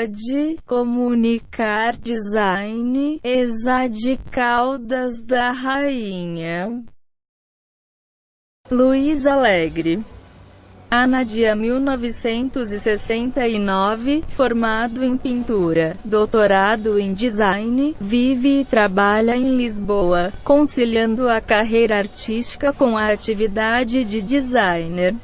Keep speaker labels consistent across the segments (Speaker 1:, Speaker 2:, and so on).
Speaker 1: Code, Comunicar Design, Exade Caldas da Rainha. Luiz Alegre Anadia 1969, formado em pintura, doutorado em design, vive e trabalha em Lisboa, conciliando a carreira artística com a atividade de designer.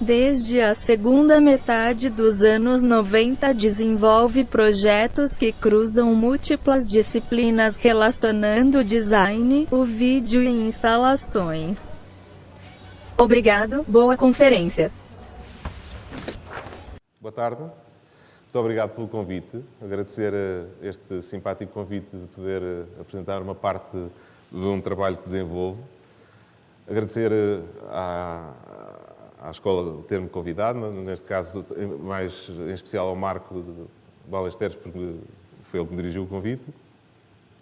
Speaker 1: Desde a segunda metade dos anos 90 desenvolve projetos que cruzam múltiplas disciplinas relacionando design, o vídeo e instalações. Obrigado, boa conferência.
Speaker 2: Boa tarde. Muito obrigado pelo convite. Agradecer eh, este simpático convite de poder eh, apresentar uma parte de um trabalho que desenvolvo. Agradecer eh, à, à escola ter-me convidado, neste caso, mais em especial ao Marco Balesteres, porque foi ele que me dirigiu o convite.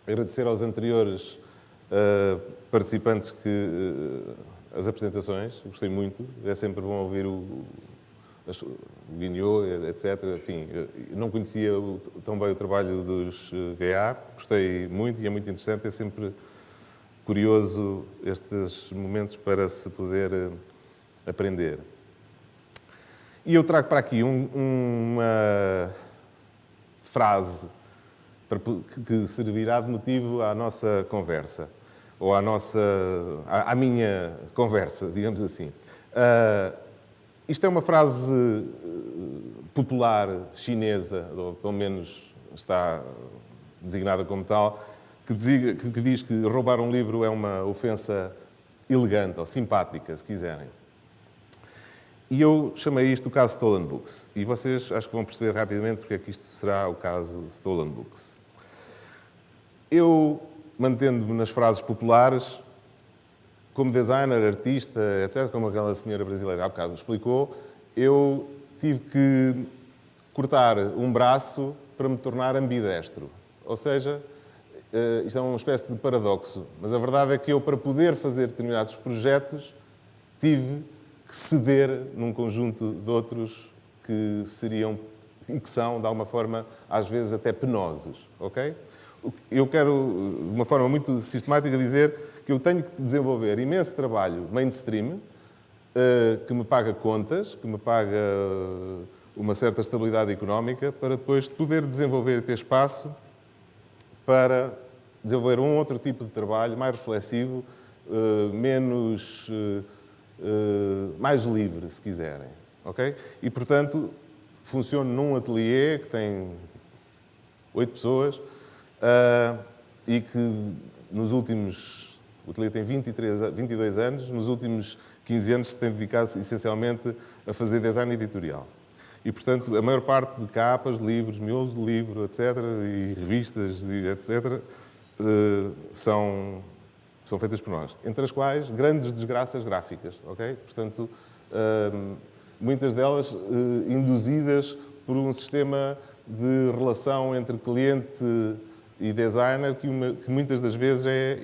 Speaker 2: Agradecer aos anteriores uh, participantes que uh, as apresentações, gostei muito. É sempre bom ouvir o, o Guignot, etc. Enfim, não conhecia tão bem o trabalho dos GA, gostei muito e é muito interessante. É sempre curioso estes momentos para se poder eh, aprender. E eu trago para aqui um, uma frase que servirá de motivo à nossa conversa ou à nossa, à, à minha conversa, digamos assim. Uh, isto é uma frase eh, popular chinesa, ou pelo menos está designada como tal, que diz que roubar um livro é uma ofensa elegante ou simpática, se quiserem. E eu chamei isto o caso Stolen Books. E vocês acho que vão perceber rapidamente porque é que isto será o caso Stolen Books. Eu mantendo-me nas frases populares, como designer, artista, etc., como aquela senhora brasileira há bocado explicou, eu tive que cortar um braço para me tornar ambidestro. Ou seja, eh, isto é uma espécie de paradoxo, mas a verdade é que eu, para poder fazer determinados projetos, tive que ceder num conjunto de outros que seriam e que são, de alguma forma, às vezes até penosos, ok? eu quero, de uma forma muito sistemática, dizer que eu tenho que desenvolver imenso trabalho mainstream, eh, que me paga contas, que me paga eh, uma certa estabilidade económica, para depois poder desenvolver e ter espaço para desenvolver um outro tipo de trabalho, mais reflexivo, eh, menos... mais livre, se quiserem. ok? E, portanto, funciono num ateliê que tem oito pessoas, uh, e que nos últimos, o ateliê tem 23, 22 anos, nos últimos 15 anos se tem dedicado essencialmente a fazer design editorial. E, portanto, a maior parte de capas, livros, miolos de livro, etc., e revistas, etc., uh, ah, são, feitas por nós. Entre as quais, grandes desgraças gráficas, ok? Portanto, uh, muitas delas uh, induzidas por um sistema de relação entre cliente e designer que, uma, que muitas das vezes é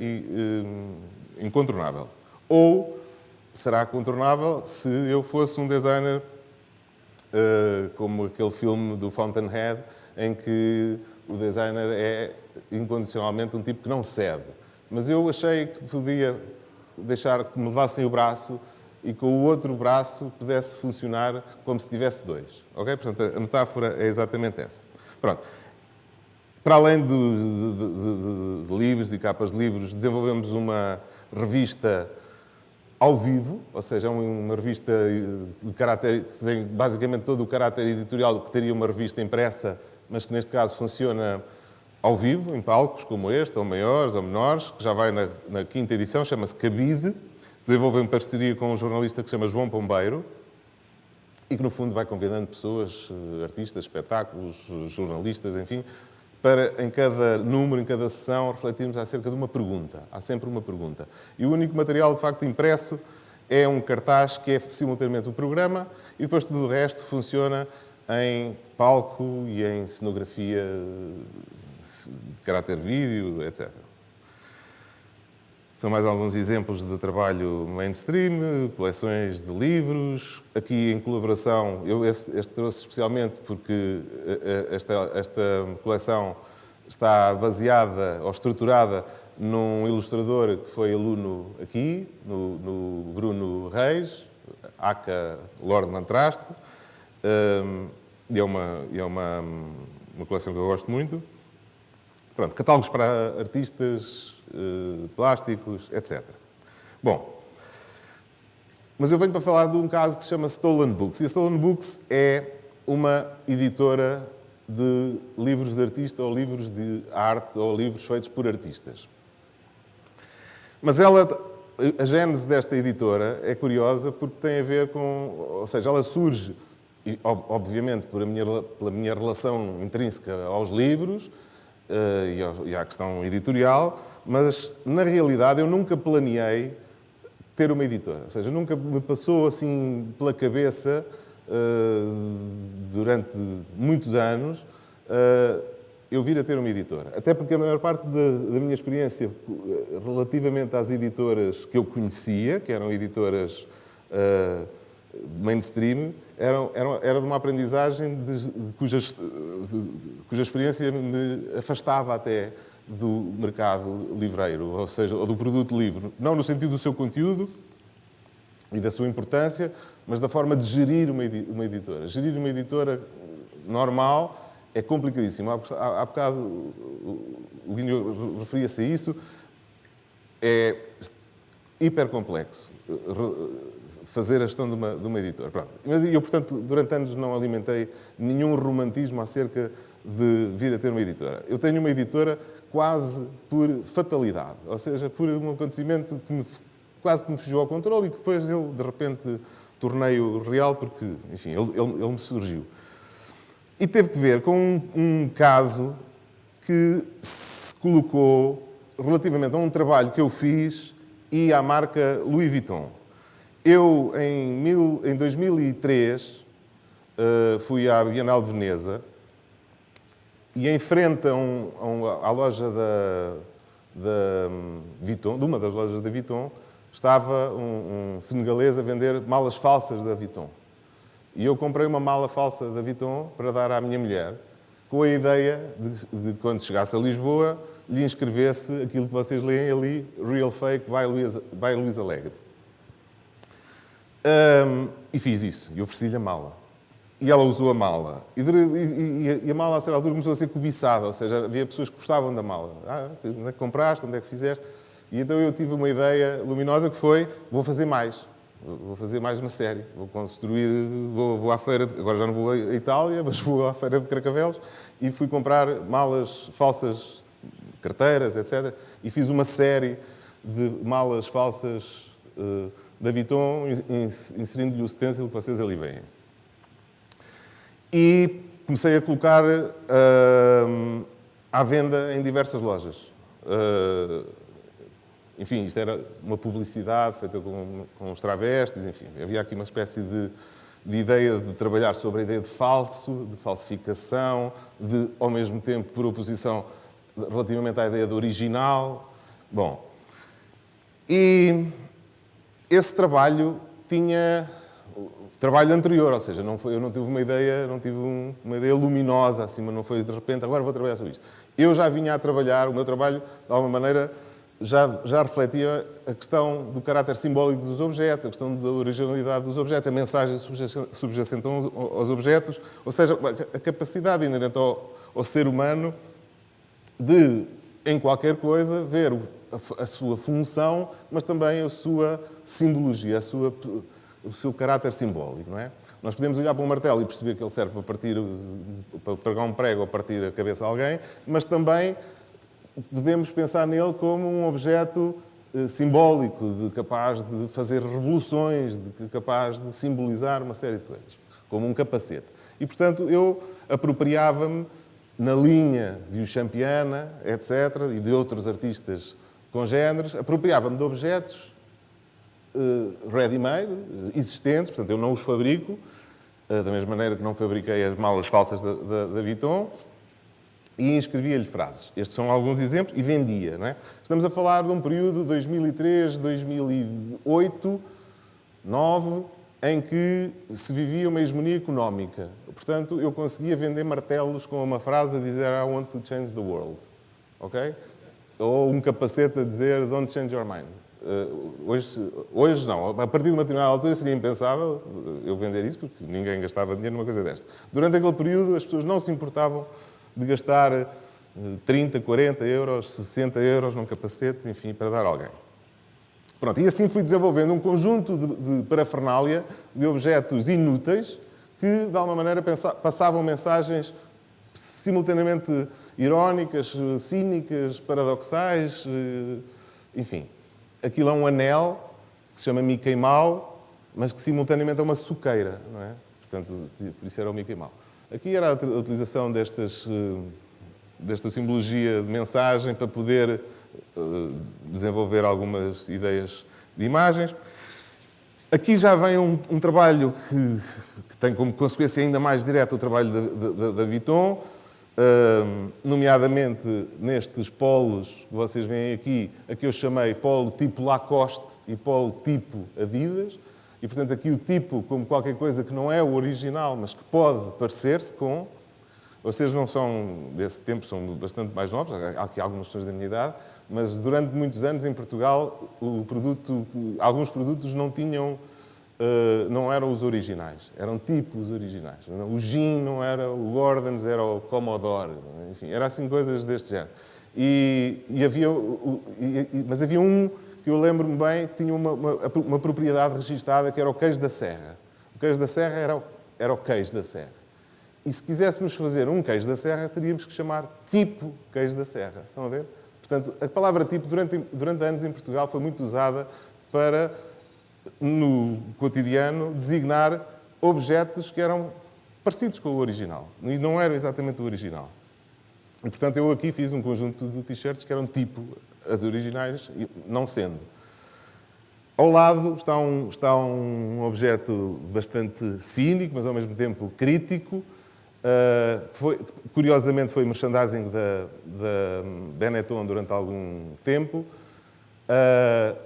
Speaker 2: um, incontornável. Ou será contornável se eu fosse um designer uh, como aquele filme do Fountainhead, em que o designer é incondicionalmente um tipo que não cede. Mas eu achei que podia deixar que me levassem o braço e com o outro braço pudesse funcionar como se tivesse dois. Ok? Portanto, a metáfora é exatamente essa. Pronto. Para além de, de, de, de, livros e capas de livros, desenvolvemos uma revista ao vivo, ou seja, uma revista de caráter, que tem basicamente todo o caráter editorial que teria uma revista impressa, mas que neste caso funciona ao vivo, em palcos como este, ou maiores ou menores, que já vai na, na quinta edição, chama-se Cabide, desenvolve em parceria com um jornalista que se chama João Pombeiro, e que no fundo vai convidando pessoas, eh, artistas, espetáculos, jornalistas, enfim, para, em cada número, em cada sessão, refletirmos acerca de uma pergunta. Há sempre uma pergunta. E o único material, de facto, impresso é um cartaz que é simultaneamente o programa e depois tudo o resto funciona em palco e em cenografia de caráter vídeo, etc. São mais alguns exemplos de trabalho mainstream, coleções de livros. Aqui em colaboração, eu este, este trouxe especialmente porque eh, eh, esta, esta coleção está baseada ou estruturada num ilustrador que foi aluno aqui, no, no Bruno Reis, Aca Lord Mantraste. Um, e é, uma, é uma, uma coleção que eu gosto muito. Pronto, catálogos para artistas, eh, plásticos, etc. Bom, mas eu venho para falar de um caso que se chama Stolen Books. E a Stolen Books é uma editora de livros de artista ou livros de arte ou livros feitos por artistas. Mas ela, a gênese desta editora é curiosa porque tem a ver com, ou seja, ela surge, obviamente, pela minha relação intrínseca aos livros e à questão editorial, mas na realidade eu nunca planeei ter uma editora. Ou seja, nunca me passou assim pela cabeça, uh, durante muitos anos, uh, eu vir a ter uma editora. Até porque a maior parte da, minha experiência relativamente às editoras que eu conhecia, que eram editoras uh, mainstream, eram, eram, era de uma aprendizagem de, de, cuja, de, cuja experiência me afastava até do mercado livreiro, ou seja, ou do produto livre. Não no sentido do seu conteúdo e da sua importância, mas da forma de gerir uma, uma editora. Gerir uma editora normal é complicadíssimo. Há, há bocado o Guinho referia-se a isso. É hiper complexo fazer a gestão de uma, de uma editora. Pronto. Mas eu, portanto, durante anos não alimentei nenhum romantismo acerca de vir a ter uma editora. Eu tenho uma editora quase por fatalidade, ou seja, por um acontecimento que me, quase que me fugiu ao controle e que depois eu, de repente, tornei-o real porque, enfim, ele, ele, ele, me surgiu. E teve que ver com um, um caso que se colocou relativamente a um trabalho que eu fiz e à marca Louis Vuitton. Eu, em, mil, em 2003, uh, eh, fui à Bienal de Veneza e em frente a um, a um, à loja da, da um, Vuitton, de uma das lojas da Vuitton, estava um, um senegalês a vender malas falsas da Vuitton. E eu comprei uma mala falsa da Vuitton para dar à minha mulher, com a ideia de, de quando chegasse a Lisboa, lhe inscrevesse aquilo que vocês leem ali, Real Fake by Luís, by Alegre. Um, e fiz isso, e ofereci-lhe a mala. E ela usou a mala. E, e, e, a mala, a certa altura, começou a ser cobiçada, ou seja, havia pessoas que gostavam da mala. Ah, onde é que compraste? Onde é que fizeste? E então eu tive uma ideia luminosa que foi, vou fazer mais vou fazer mais uma série, vou construir, vou, vou à feira, de, agora já não vou à Itália, mas vou à feira de Cracavelos e fui comprar malas falsas, carteiras, etc. E fiz uma série de malas falsas uh, da Vuitton, inserindo-lhe o stencil que vocês ali veem. E comecei a colocar uh, à venda em diversas lojas. Uh, enfim, isto era uma publicidade feita com, com os travestis, enfim. Havia aqui uma espécie de, de ideia de trabalhar sobre a ideia de falso, de falsificação, de, ao mesmo tempo, por oposição relativamente à ideia do original. Bom, e esse trabalho tinha trabalho anterior, ou seja, não foi, eu não tive uma ideia, não tive um, uma ideia luminosa assim, mas não foi de repente, agora vou trabalhar sobre isto. Eu já vinha a trabalhar, o meu trabalho, de alguma maneira, já, já refletia a questão do caráter simbólico dos objetos, a questão da originalidade dos objetos, a mensagem subjacente aos objetos, ou seja, a capacidade inerente ao, ao ser humano de, em qualquer coisa, ver a, a, sua função, mas também a sua simbologia, a sua, o seu caráter simbólico, não é? Nós podemos olhar para um martelo e perceber que ele serve para partir, para pregar um prego ou partir a cabeça de alguém, mas também devemos pensar nele como um objeto eh, simbólico, de, capaz de fazer revoluções, de, capaz de simbolizar uma série de coisas, como um capacete. E, portanto, eu apropriava-me na linha de o Champiana, etc., e de outros artistas congêneres, apropriava-me de objetos uh, ready-made, existentes, portanto, eu não os fabrico, uh, da mesma maneira que não fabriquei as malas falsas da, da, da Vuitton, e inscrevia-lhe frases. Estes são alguns exemplos e vendia. Não é? Estamos a falar de um período de 2003, 2008, 2009, em que se vivia uma hegemonia económica. Portanto, eu conseguia vender martelos com uma frase a dizer I want to change the world. Ok? Ou um capacete a dizer Don't change your mind. Uh, hoje, hoje não. A partir de uma determinada altura seria impensável eu vender isso, porque ninguém gastava dinheiro numa coisa desta. Durante aquele período, as pessoas não se importavam de gastar 30, 40 euros, 60 euros num capacete, enfim, para dar alguém. Pronto, e assim fui desenvolvendo um conjunto de, de parafernália, de objetos inúteis, que, de alguma maneira, passavam mensagens simultaneamente irónicas, cínicas, paradoxais, eh, enfim. Aquilo é um anel que se chama Mickey Mouse, mas que simultaneamente é uma suqueira, não é? Portanto, por isso era o Mickey Mouse. Aqui era a utilização destas, eh, desta simbologia de mensagem para poder desenvolver algumas ideias de imagens. Aqui já vem um, um trabalho que, que, tem como consequência ainda mais direta o trabalho da Vuitton, uh, nomeadamente nestes polos que vocês veem aqui, a que eu chamei polo tipo Lacoste e polo tipo Adidas. E, portanto, aqui o tipo como qualquer coisa que não é o original, mas que pode parecer-se com. Vocês não são desse tempo, são bastante mais novos, há aqui algumas pessoas da minha idade, mas durante muitos anos em Portugal produto, alguns produtos não tinham, uh, não eram os originais, eram tipos originais. O Gin não era o Gordons, era o Commodore, enfim, era assim coisas deste género. E, e havia, mas havia um que eu lembro-me bem que tinha uma, uma, uma, propriedade registada que era o queijo da serra. O queijo da serra era o, era o queijo da serra. E se quiséssemos fazer um queijo da serra, teríamos que chamar tipo queijo da serra. Estão a ver? Portanto, a palavra tipo, durante, durante anos em Portugal, foi muito usada para, no cotidiano, designar objetos que eram parecidos com o original. E não eram exatamente o original. E, portanto, eu aqui fiz um conjunto de t-shirts que eram tipo as originais, não sendo. Ao lado está um, está um objeto bastante cínico, mas ao mesmo tempo crítico, Uh, foi, curiosamente foi merchandising da, da, Benetton durante algum tempo uh,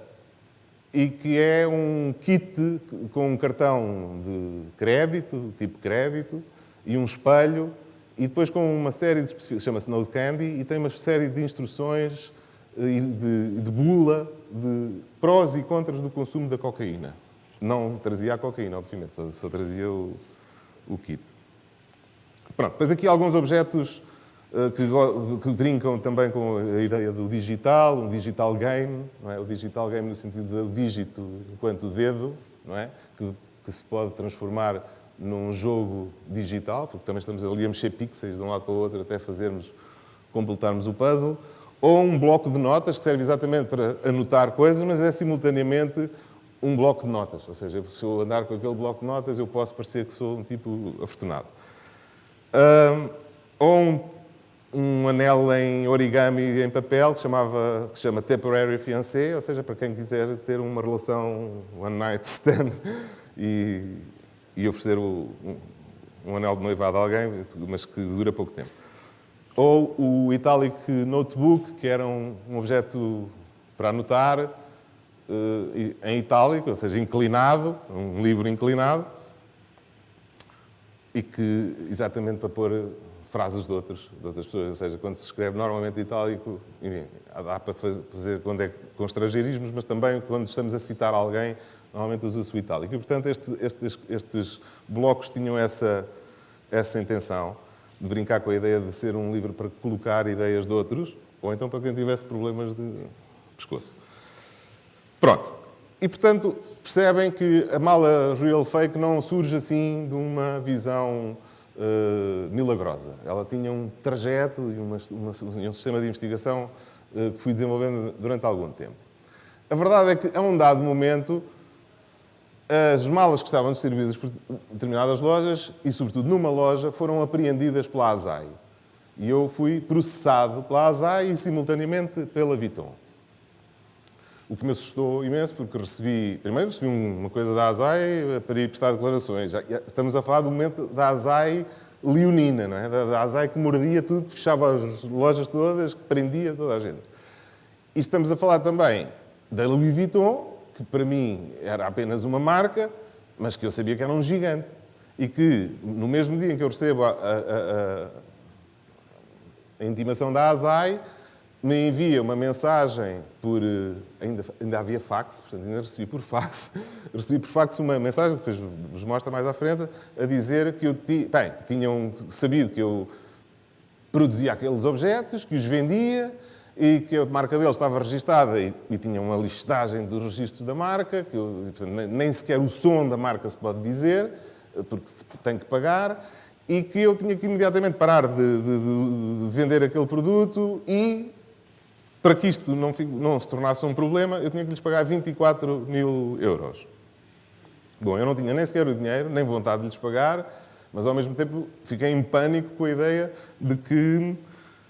Speaker 2: e que é um kit com um cartão de crédito, tipo crédito, e um espelho, e depois com uma série de especificações, chama-se Nose Candy, e tem uma série de instruções e de, de bula de prós e contras do consumo da cocaína. Não trazia a cocaína, obviamente, só, só trazia o, o kit. Pronto, depois aqui alguns objetos uh, que, que, brincam também com a ideia do digital, um digital game, é? o digital game no sentido do dígito enquanto dedo, é? que, que se pode transformar num jogo digital, porque também estamos ali a mexer pixels de um lado para o outro até fazermos, completarmos o puzzle, ou um bloco de notas que serve exatamente para anotar coisas, mas é simultaneamente um bloco de notas. Ou seja, se eu andar com aquele bloco de notas, eu posso parecer que sou um tipo afortunado. Um, ou um, um, anel em origami em papel que, chamava, que se chama Temporary Fiancé, ou seja, para quem quiser ter uma relação one night stand e, e oferecer o, um, um, anel de noivado a alguém, mas que dura pouco tempo. Ou o Italic Notebook, que era um, objeto para anotar uh, em itálico, ou seja, inclinado, um livro inclinado, e que, exatamente para pôr frases de, outros, de outras pessoas, ou seja, quando se escreve normalmente itálico, enfim, dá para fazer quando é com estrangeirismos, mas também quando estamos a citar alguém, normalmente usa-se o itálico. E, portanto, este, estes, estes blocos tinham essa, essa intenção de brincar com a ideia de ser um livro para colocar ideias de outros, ou então para quem tivesse problemas de pescoço. Pronto. E, portanto, percebem que a mala real fake não surge assim de uma visão uh, milagrosa. Ela tinha um trajeto e uma, uma, um sistema de investigação uh, que fui desenvolvendo durante algum tempo. A verdade é que, a um dado momento, as malas que estavam distribuídas por determinadas lojas, e sobretudo numa loja, foram apreendidas pela ASAI. E eu fui processado pela ASAI e, simultaneamente, pela Viton. O que me assustou imenso, porque recebi, primeiro recebi uma coisa da ASAI para ir prestar declarações. Já, estamos a falar do momento da ASAI leonina, não é? Da, da Azai que mordia tudo, fechava as lojas todas, que prendia toda a gente. E estamos a falar também da Louis Vuitton, que para mim era apenas uma marca, mas que eu sabia que era um gigante. E que, no mesmo dia em que eu recebo a, a, a, a intimação da Azai, me envia uma mensagem por. Eh, ainda, ainda havia fax, portanto, ainda recebi por fax. Recebi por fax uma mensagem, depois vos mostra mais à frente, a dizer que eu ti, bem, que tinham sabido que eu produzia aqueles objetos, que os vendia e que a marca deles estava registada e, e tinha uma listagem dos registros da marca, que eu, portanto, nem, sequer o som da marca se pode dizer, porque se tem que pagar e que eu tinha que imediatamente parar de, de, de, vender aquele produto e para que isto não, não, se tornasse um problema, eu tinha que lhes pagar 24 mil euros. Bom, eu não tinha nem sequer o dinheiro, nem vontade de lhes pagar, mas ao mesmo tempo fiquei em pânico com a ideia de que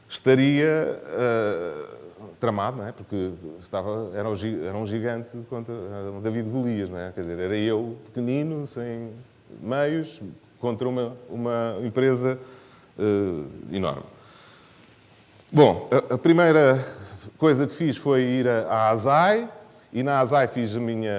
Speaker 2: estaria uh, tramado, não é? porque estava, era, um gigante contra um David Golias, não é? quer dizer, era eu, pequenino, sem meios, contra uma, uma empresa uh, enorme. Bom, a, a primeira coisa que fiz foi ir à ASAI, e na ASAI fiz, a minha,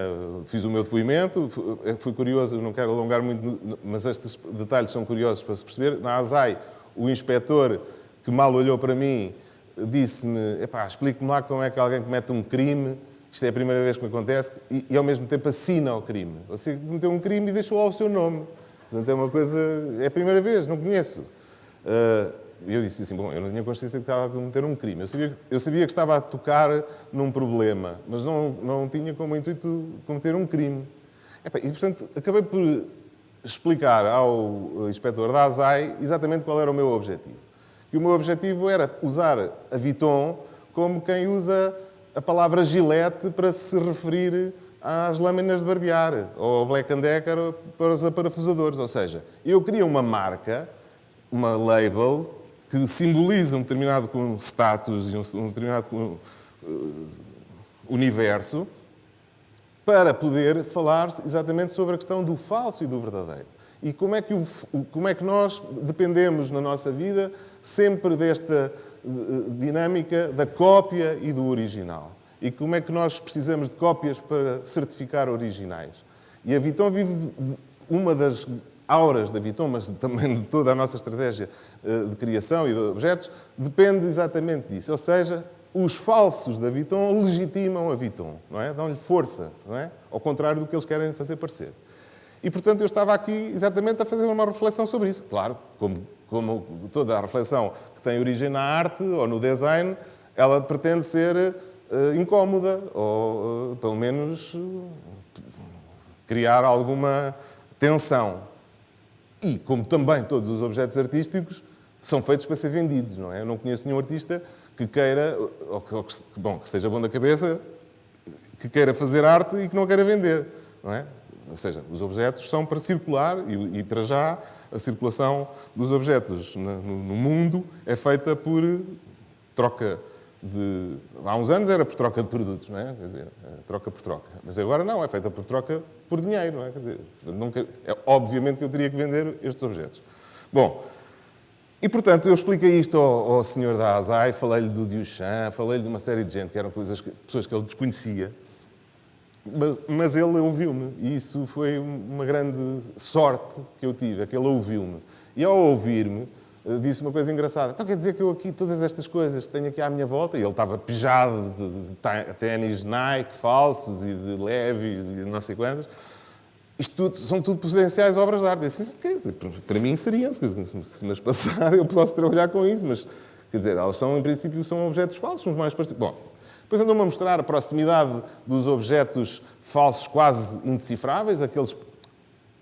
Speaker 2: fiz o meu depoimento. Fui curioso, não quero alongar muito, mas estes detalhes são curiosos para se perceber. Na ASAI, o inspetor que mal olhou para mim disse-me: explique-me lá como é que alguém comete um crime. Isto é a primeira vez que me acontece, e, e ao mesmo tempo assina o crime. Você cometeu um crime e deixou lá o seu nome. Portanto, é uma coisa. É a primeira vez, não conheço. Uh, e eu disse assim, bom, eu não tinha consciência que estava a cometer um crime. Eu sabia, eu sabia que estava a tocar num problema, mas não, não tinha como intuito cometer um crime. E, portanto, acabei por explicar ao inspetor da ASAI exatamente qual era o meu objetivo. E o meu objetivo era usar a Viton como quem usa a palavra gilete para se referir às lâminas de barbear, ou ao Black Decker para os aparafusadores. Ou seja, eu queria uma marca, uma label, que simboliza um determinado status e um determinado uh, universo, para poder falar exatamente sobre a questão do falso e do verdadeiro. E como é que, o, como é que nós dependemos na nossa vida sempre desta uh, dinâmica da cópia e do original. E como é que nós precisamos de cópias para certificar originais. E a Viton vive uma das auras da Viton, mas também de toda a nossa estratégia eh, de criação e de objetos, depende exatamente disso. Ou seja, os falsos da Viton legitimam a Viton, não é? Dão-lhe força, não é? Ao contrário do que eles querem fazer parecer. E, portanto, eu estava aqui exatamente a fazer uma reflexão sobre isso. Claro, como, como toda a reflexão que tem origem na arte ou no design, ela pretende ser uh, incómoda ou, uh, pelo menos, uh, criar alguma tensão. E, como também todos os objetos artísticos, são feitos para ser vendidos, não é? Eu não conheço nenhum artista que queira, ou que, ou que, bom, que esteja bom da cabeça, que queira fazer arte e que não queira vender, não é? Ou seja, os objetos são para circular e, e para já a circulação dos objetos no, no mundo é feita por troca de... Há uns anos era por troca de produtos, não é? Quer dizer, é troca por troca. Mas agora não, é feita por troca por dinheiro, não é? Quer dizer, nunca... é, obviamente que eu teria que vender estes objetos. Bom, e portanto eu expliquei isto ao, ao senhor da ASAI, falei-lhe do Duchamp, falei-lhe de uma série de gente que eram coisas que, pessoas que ele desconhecia, mas, mas ele ouviu-me e isso foi uma grande sorte que eu tive, é que ele ouviu-me. E ao ouvir-me, disse uma coisa engraçada. Então quer dizer que eu aqui, todas estas coisas que tenho aqui à minha volta, e ele estava pijado de, ténis Nike falsos e de leves e não sei quantas, isto tudo, são tudo potenciais obras de arte. Eu disse, quer dizer, para mim seriam, se me passar eu posso trabalhar com isso, mas quer dizer, elas são, em princípio, são objetos falsos, uns mais parecidos. Bom, depois andou-me a mostrar a proximidade dos objetos falsos quase indecifráveis, aqueles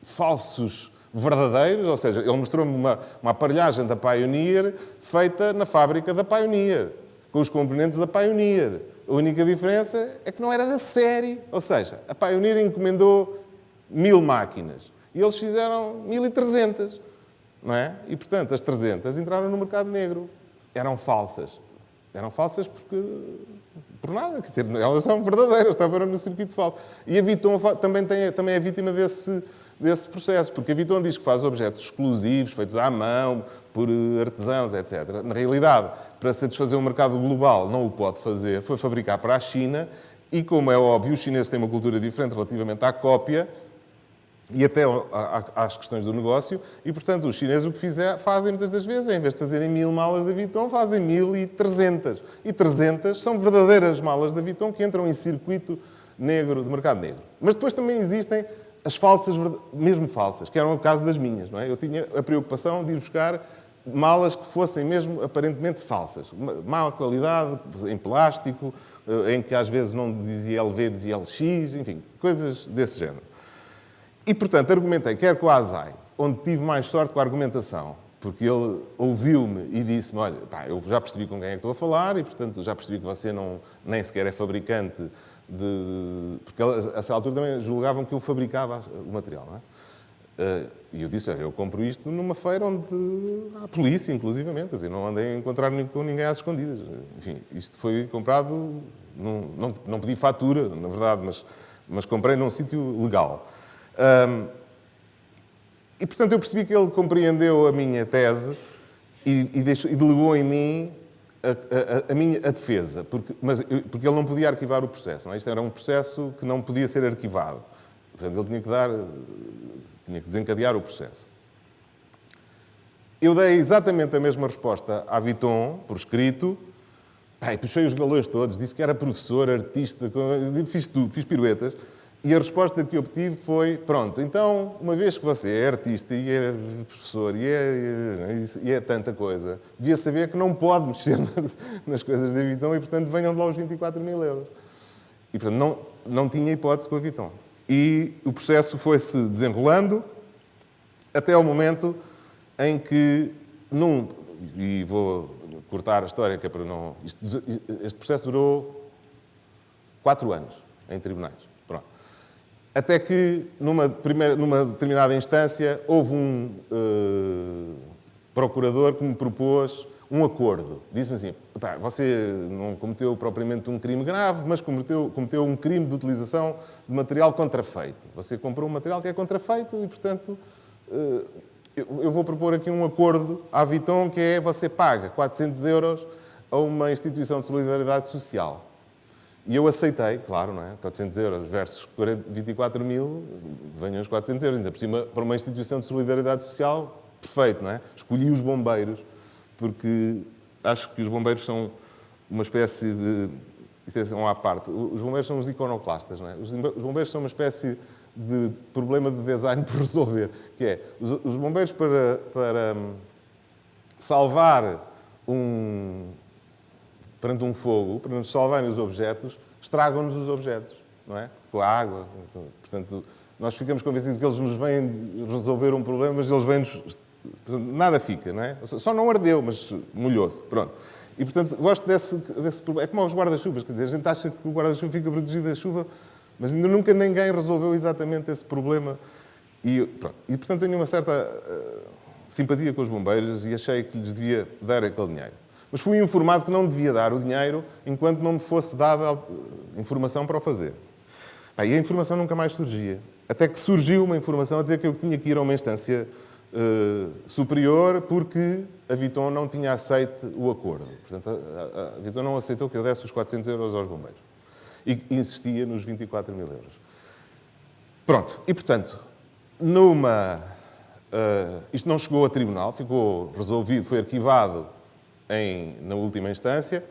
Speaker 2: falsos verdadeiros, ou seja, ele mostrou-me uma, uma aparelhagem da Pioneer feita na fábrica da Pioneer, com os componentes da Pioneer. A única diferença é que não era da série, ou seja, a Pioneer encomendou mil máquinas e eles fizeram 1300, não é? E, portanto, as 300 entraram no mercado negro. Eram falsas. Eram falsas porque... por nada, quer dizer, elas são verdadeiras, estavam no circuito falso. E a Viton também, tem, também é vítima desse desse processo, porque a Vuitton diz que faz objetos exclusivos, feitos à mão, por artesãos, etc. Na realidade, para satisfazer o mercado global, não o pode fazer, foi fabricar para a China e, como é óbvio, os chineses têm uma cultura diferente relativamente à cópia, e até às questões do negócio, e, portanto, os chineses o que fizer, fazem muitas das vezes, em vez de fazerem mil malas da Vuitton, fazem mil e trezentas. E trezentas são verdadeiras malas da Vuitton que entram em circuito negro, de mercado negro. Mas depois também existem as falsas, mesmo falsas, que eram o caso das minhas. Não é? Eu tinha a preocupação de ir buscar malas que fossem mesmo aparentemente falsas. Má qualidade, em plástico, eh, em que às vezes não dizia LV, dizia LX, enfim, coisas desse género. E, portanto, argumentei, quer com o Azai, onde tive mais sorte com a argumentação, porque ele ouviu-me e disse-me, olha, pá, eu já percebi com quem é que estou a falar e, portanto, já percebi que você não, nem sequer é fabricante de... Porque a essa altura também julgavam que eu fabricava o material, é? Eh, e eu disse, eu compro isto numa feira onde há polícia, inclusivamente, quer dizer, não andei a encontrar com ninguém às escondidas. Enfim, isto foi comprado, num, não, não pedi fatura, na verdade, mas, mas comprei num sítio legal. Um, e, portanto, eu percebi que ele compreendeu a minha tese e, e, deixou, e delegou em mim a, a, a, minha a defesa, porque, mas, porque ele não podia arquivar o processo. Não é? Isto era um processo que não podia ser arquivado. Portanto, ele tinha que dar, tinha que desencadear o processo. Eu dei exatamente a mesma resposta à Viton, por escrito, Pai, puxei os galões todos, disse que era professor, artista, fiz tudo, fiz piruetas. E a resposta que obtive foi, pronto, então, uma vez que você é artista e é professor e é, e é tanta coisa, devia saber que não pode mexer nas coisas da Viton e, portanto, venham de lá os 24 mil euros. E, portanto, não, não tinha hipótese com a Viton. E o processo foi-se desenrolando até ao momento em que, num, e vou cortar a história, que é para não... este processo durou quatro anos em tribunais. Até que, numa, primeira, numa determinada instância, houve um uh, procurador que me propôs um acordo. Disse-me assim, você não cometeu propriamente um crime grave, mas cometeu, cometeu um crime de utilização de material contrafeito. Você comprou um material que é contrafeito e, portanto, uh, eu vou propor aqui um acordo à Viton que é você paga 400 euros a uma instituição de solidariedade social. E eu aceitei, claro, não é? 400 euros versus 24 mil, venham os 400 euros. Ainda por cima, para uma instituição de solidariedade social, perfeito, não é? Escolhi os bombeiros, porque acho que os bombeiros são uma espécie de... Isto é uma à parte. Os bombeiros são os iconoclastas, não é? Os bombeiros são uma espécie de problema de design por resolver, que é, os bombeiros para, para hum, salvar um, perante um fogo, para nos salvarem os objetos, estragam-nos os objetos, não é? Com a água. Portanto, nós ficamos convencidos que eles nos vêm resolver um problema, mas eles vêm-nos... Nada fica, não é? Só não ardeu, mas molhou-se. Pronto. E, portanto, gosto desse, desse problema. É como os guarda-chuvas, quer dizer, a gente acha que o guarda-chuva fica protegido da chuva, mas ainda nunca ninguém resolveu exatamente esse problema. E, pronto. e portanto, tenho uma certa uh, simpatia com os bombeiros e achei que lhes devia dar aquele dinheiro. Mas fui informado que não devia dar o dinheiro enquanto não me fosse dada informação para o fazer. E a informação nunca mais surgia. Até que surgiu uma informação a dizer que eu tinha que ir a uma instância uh, superior porque a Viton não tinha aceito o acordo. Portanto, a, a, a Viton não aceitou que eu desse os 400 euros aos bombeiros. E insistia nos 24 mil euros. Pronto. E, portanto, numa... Uh, isto não chegou a tribunal, ficou resolvido, foi arquivado em, na última instância,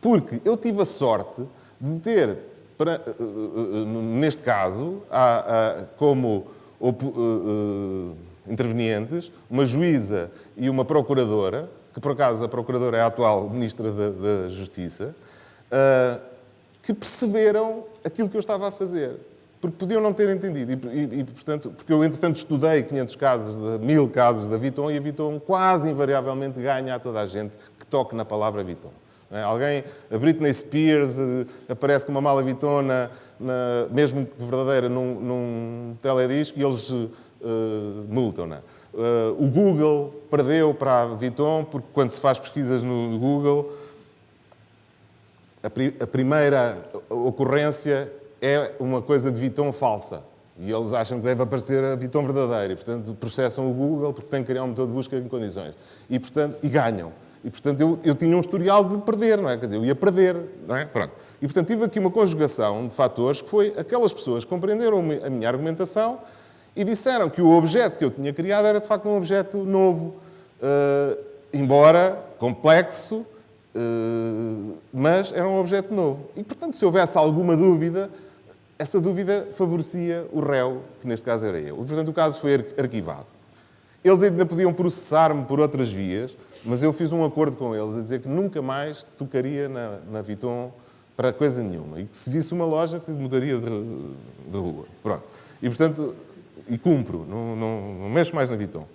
Speaker 2: porque eu tive a sorte de ter, para, eh, eh, neste caso, como uh, intervenientes, uma juíza e uma procuradora, que por acaso a procuradora é a atual Ministra da Justiça, que perceberam aquilo que eu estava a fazer porque podiam não ter entendido. E, e, e, portanto, porque eu, entretanto, estudei 500 casos, de, 1000 casos da Viton e a Viton quase invariavelmente ganha a toda a gente que toque na palavra Viton. É? Alguém, a Britney Spears uh, aparece com uma mala Viton, na, mesmo verdadeira, num, num teledisco e eles uh, multam-na. Uh, o Google perdeu para a Viton, porque quando se faz pesquisas no Google, a, pri a primeira ocorrência é uma coisa de Viton falsa. E eles acham que deve aparecer a Viton verdadeira. E, portanto, processam o Google porque têm que criar um motor de busca em condições. E, portanto, e ganham. E, portanto, eu, eu tinha um historial de perder, não é? Quer dizer, eu ia perder, não é? Pronto. E, portanto, tive aqui uma conjugação de fatores que foi aquelas pessoas que compreenderam a minha argumentação e disseram que o objeto que eu tinha criado era, de facto, um objeto novo, uh, embora complexo, uh, mas era um objeto novo. E, portanto, se houvesse alguma dúvida, essa dúvida favorecia o réu, que neste caso era eu. E, portanto, o caso foi arquivado. Eles ainda podiam processar-me por outras vias, mas eu fiz um acordo com eles a dizer que nunca mais tocaria na, na Viton para coisa nenhuma. E que se visse uma loja que mudaria de, de rua. Pronto. E, portanto, e cumpro, não, não, não mexo mais na Viton.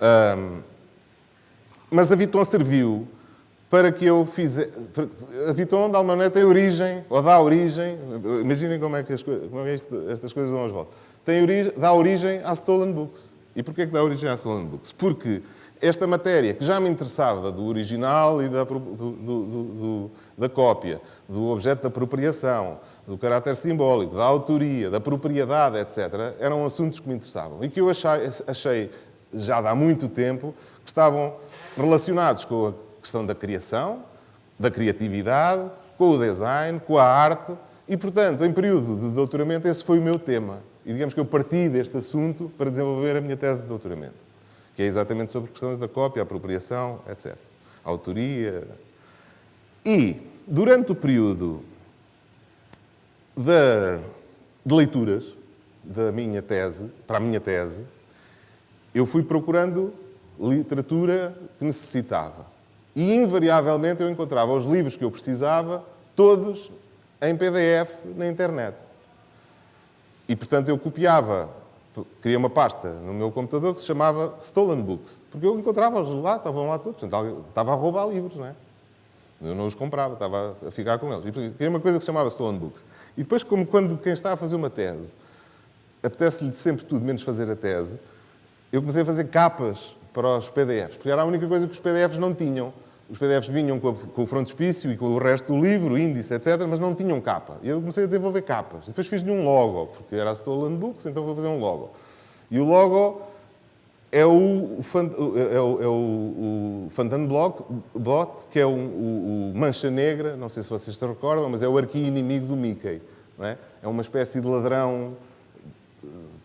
Speaker 2: Um, mas a Viton serviu para que eu fizesse... A Viton, de alguma maneira, tem origem, ou dá origem... Imaginem como é que, as, como é que estas coisas dão as voltas. Tem origem, dá origem à Stolen Books. E porquê que dá origem à Stolen Books? Porque esta matéria, que já me interessava do original e da, do, do, do, da cópia, do objeto da apropriação, do caráter simbólico, da autoria, da propriedade, etc., eram assuntos que me interessavam e que eu achei, achei já há muito tempo que estavam relacionados com a questão da criação, da criatividade, com o design, com a arte e, portanto, em período de doutoramento, esse foi o meu tema. E digamos que eu parti deste assunto para desenvolver a minha tese de doutoramento que é exatamente sobre questões da cópia, apropriação, etc. autoria. E, durante o período de, de leituras da minha tese, para a minha tese, eu fui procurando literatura que necessitava. E, invariavelmente, eu encontrava os livros que eu precisava, todos em PDF na internet. E, portanto, eu copiava criei uma pasta no meu computador que se chamava Stolen Books, porque eu encontrava-os lá, estavam lá todos, portanto, estava a roubar livros, não é? Eu não os comprava, estava a ficar com eles. E criei uma coisa que se chamava Stolen Books. E depois, como quando quem está a fazer uma tese, apetece-lhe sempre tudo menos fazer a tese, eu comecei a fazer capas para os PDFs, porque era a única coisa que os PDFs não tinham. Os PDFs vinham com, a, com o frontispício e com o resto do livro, índice, etc., mas não tinham capa. E eu comecei a desenvolver capas. Depois fiz-lhe um logo, porque era a Stolen Books, então vou fazer um logo. E o logo é o, é o, é o, o que é o, o, Mancha Negra, não sei se vocês se recordam, mas é o arqui-inimigo do Mickey. É? é? uma espécie de ladrão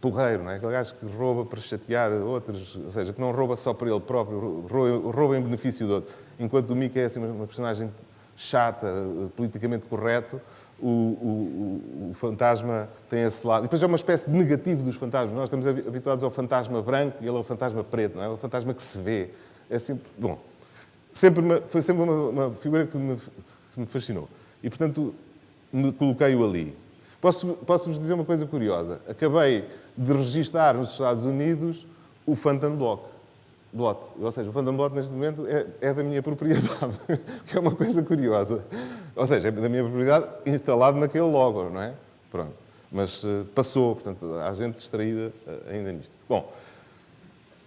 Speaker 2: porreiro, não é? Aquele gajo que rouba para chatear outros, ou seja, que não rouba só para ele próprio, rouba em benefício de outro. Enquanto o Mickey é assim, uma personagem chata, politicamente correto, o, o, o, fantasma tem esse lado. E depois é uma espécie de negativo dos fantasmas. Nós estamos habituados ao fantasma branco e ele é o fantasma preto, não é? É o fantasma que se vê. É sempre, bom, sempre uma, foi sempre uma, uma figura que me, que me, fascinou. E, portanto, me coloquei-o ali. Posso-vos posso dizer uma coisa curiosa. Acabei de registar nos Estados Unidos o Phantom Block. Blot. Ou seja, o Phantom Blot neste momento é, é, da minha propriedade, que é uma coisa curiosa. Ou seja, é da minha propriedade instalado naquele logo, não é? Pronto. Mas uh, passou, portanto, há gente distraída uh, ainda nisto. Bom,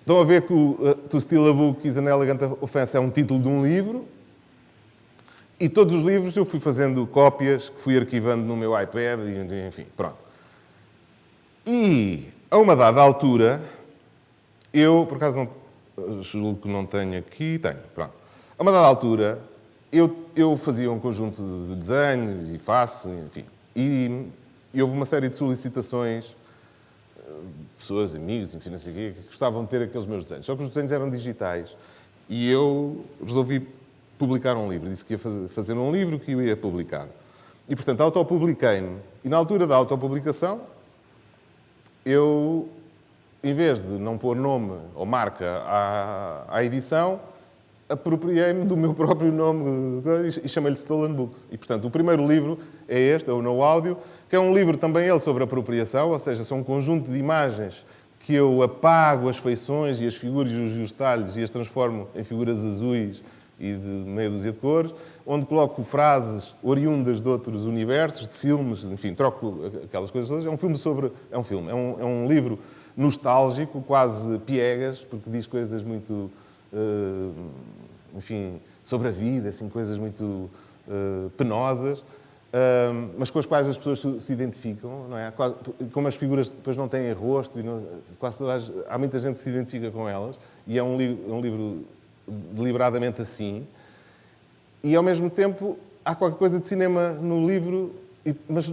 Speaker 2: estão a ver que o uh, To Steal a Book is an Elegant Offense é um título de um livro, e todos os livros eu fui fazendo cópias que fui arquivando no meu iPad, enfim, pronto. E, a uma dada altura, eu, por acaso não, julgo que não tenho aqui, tenho, pronto. A uma dada altura, eu, eu fazia um conjunto de desenhos e faço, enfim. E, e houve uma série de solicitações, eh, pessoas, amigos, enfim, não sei o quê, que gostavam de ter aqueles meus desenhos. Só que os desenhos eram digitais. E eu resolvi publicar um livro. Disse que ia fazer um livro que eu ia publicar. E, portanto, autopubliquei-me. E, na altura da autopublicação, eu, em vez de não pôr nome ou marca à, à edição, apropriei-me do meu próprio nome e chamei-lhe Stolen Books. E, portanto, o primeiro livro é este, é o No Áudio, que é um livro também ele sobre apropriação, ou seja, são um conjunto de imagens que eu apago as feições e as figuras e os detalhes e as transformo em figuras azuis e de meia dúzia de cores, onde coloco frases oriundas de outros universos, de filmes, enfim, troco aquelas coisas todas. É um filme sobre... É um filme, é um, é um livro nostálgico, quase piegas, porque diz coisas muito... Uh, enfim, sobre a vida, assim, coisas muito uh, penosas. uh, mas com as quais as pessoas se, identificam, não é? Como as figuras depois não têm rosto, não, quase todas, há muita gente que se identifica com elas, e é um, li um livro deliberadamente assim, e ao mesmo tempo há qualquer coisa de cinema no livro mas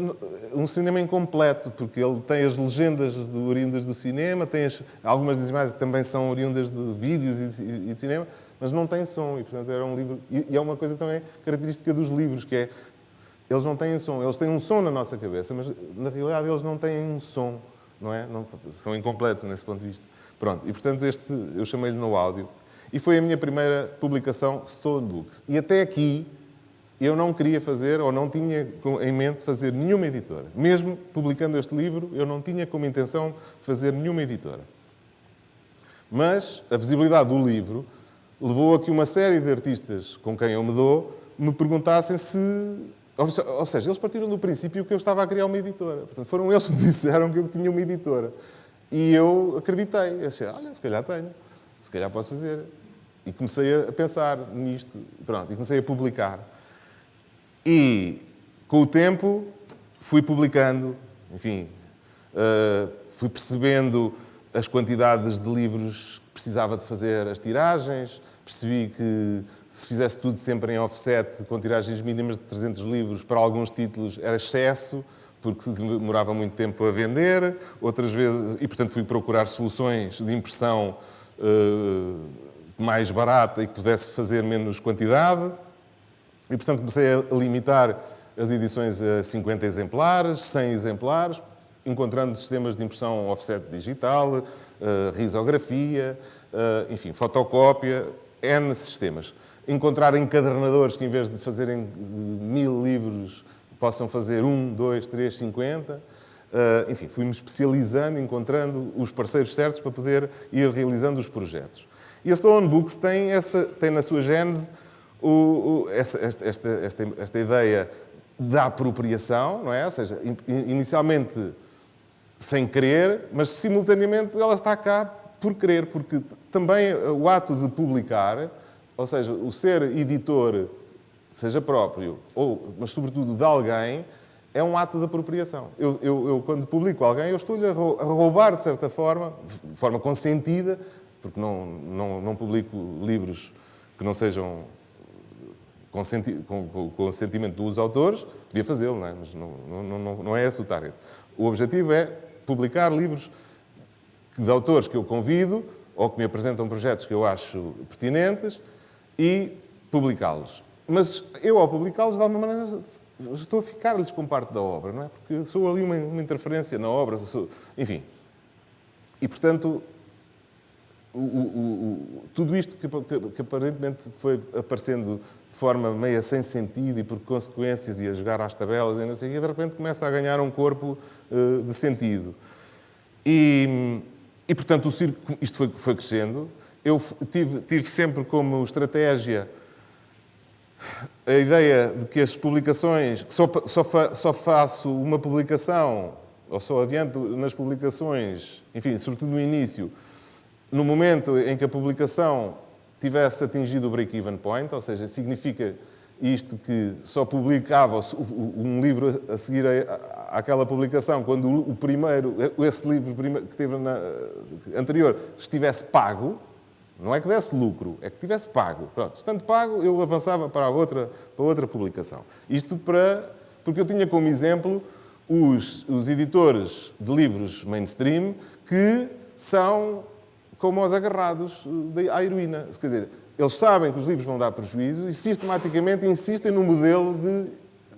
Speaker 2: um cinema incompleto, porque ele tem as legendas oriundas do cinema, tem as, algumas das imagens também são oriundas de vídeos e, e, de cinema, mas não tem som, e portanto era um livro... E, e é uma coisa também característica dos livros, que é, eles não têm som, eles têm um som na nossa cabeça, mas na realidade eles não têm um som, não é? Não, são incompletos nesse ponto de vista. Pronto, e portanto este, eu chamei-lhe no áudio, e foi a minha primeira publicação Stolen Books. E até aqui eu não queria fazer, ou não tinha em mente fazer nenhuma editora. Mesmo publicando este livro, eu não tinha como intenção fazer nenhuma editora. Mas a visibilidade do livro levou a que uma série de artistas com quem eu me dou me perguntassem se... Ou seja, eles partiram do princípio que eu estava a criar uma editora. Portanto, foram eles que me disseram que eu tinha uma editora. E eu acreditei. Eu achei, olha, se calhar tenho. Se calhar posso fazer. E comecei a pensar nisto. Pronto, e comecei a publicar. E, com o tempo, fui publicando, enfim, uh, fui percebendo as quantidades de livros que precisava de fazer as tiragens, percebi que se fizesse tudo sempre em offset, com tiragens mínimas de 300 livros, para alguns títulos era excesso, porque demorava muito tempo a vender, outras vezes, e portanto fui procurar soluções de impressão uh, mais barata e que pudesse fazer menos quantidade. E, portanto, comecei a limitar as edições a 50 exemplares, 100 exemplares, encontrando sistemas de impressão offset digital, uh, risografia, uh, enfim, fotocópia, N sistemas. Encontrar encadernadores que, em vez de fazerem mil livros, possam fazer um, dois, três, cinquenta. Enfim, fui-me especializando, encontrando os parceiros certos para poder ir realizando os projetos. E a Stone Books tem, essa, tem na sua gênese o, o, essa, esta, esta, esta, ideia da apropriação, não é? Ou seja, inicialmente sem querer, mas simultaneamente ela está cá por querer, porque também o ato de publicar, ou seja, o ser editor, seja próprio, ou, mas sobretudo de alguém, é um ato de apropriação. Eu, eu, eu quando publico alguém, eu estou-lhe a roubar, de certa forma, de forma consentida, porque não, não, não publico livros que não sejam com, com, com o sentimento dos autores, podia fazê-lo, é? mas não, não, não, não é esse o target. O objetivo é publicar livros de autores que eu convido ou que me apresentam projetos que eu acho pertinentes e publicá-los. Mas eu, ao publicá-los, de alguma maneira, estou a ficar-lhes com parte da obra, não é? Porque sou ali uma, uma interferência na obra, sou, enfim. E, portanto, o, o, o, tudo isto que, que, que, aparentemente foi aparecendo de forma meia sem sentido e por consequências e a jogar às tabelas e não sei o de repente começa a ganhar um corpo uh, de sentido. E, e portanto, o circo, isto foi, foi crescendo. Eu tive, tive sempre como estratégia a ideia de que as publicações, que só, só, fa, só faço uma publicação, ou só adianto nas publicações, enfim, sobretudo no início, no momento em que a publicação tivesse atingido o break-even point, ou seja, significa isto que só publicava um livro a seguir àquela publicação quando o primeiro, esse livro que teve na anterior estivesse pago, não é que desse lucro, é que tivesse pago. Pronto, estando pago, eu avançava para a outra, para outra publicação. Isto para, porque eu tinha como exemplo os, os editores de livros mainstream que são como os agarrados eh, à heroína. Quer dizer, eles sabem que os livros vão dar prejuízo e sistematicamente insistem no modelo de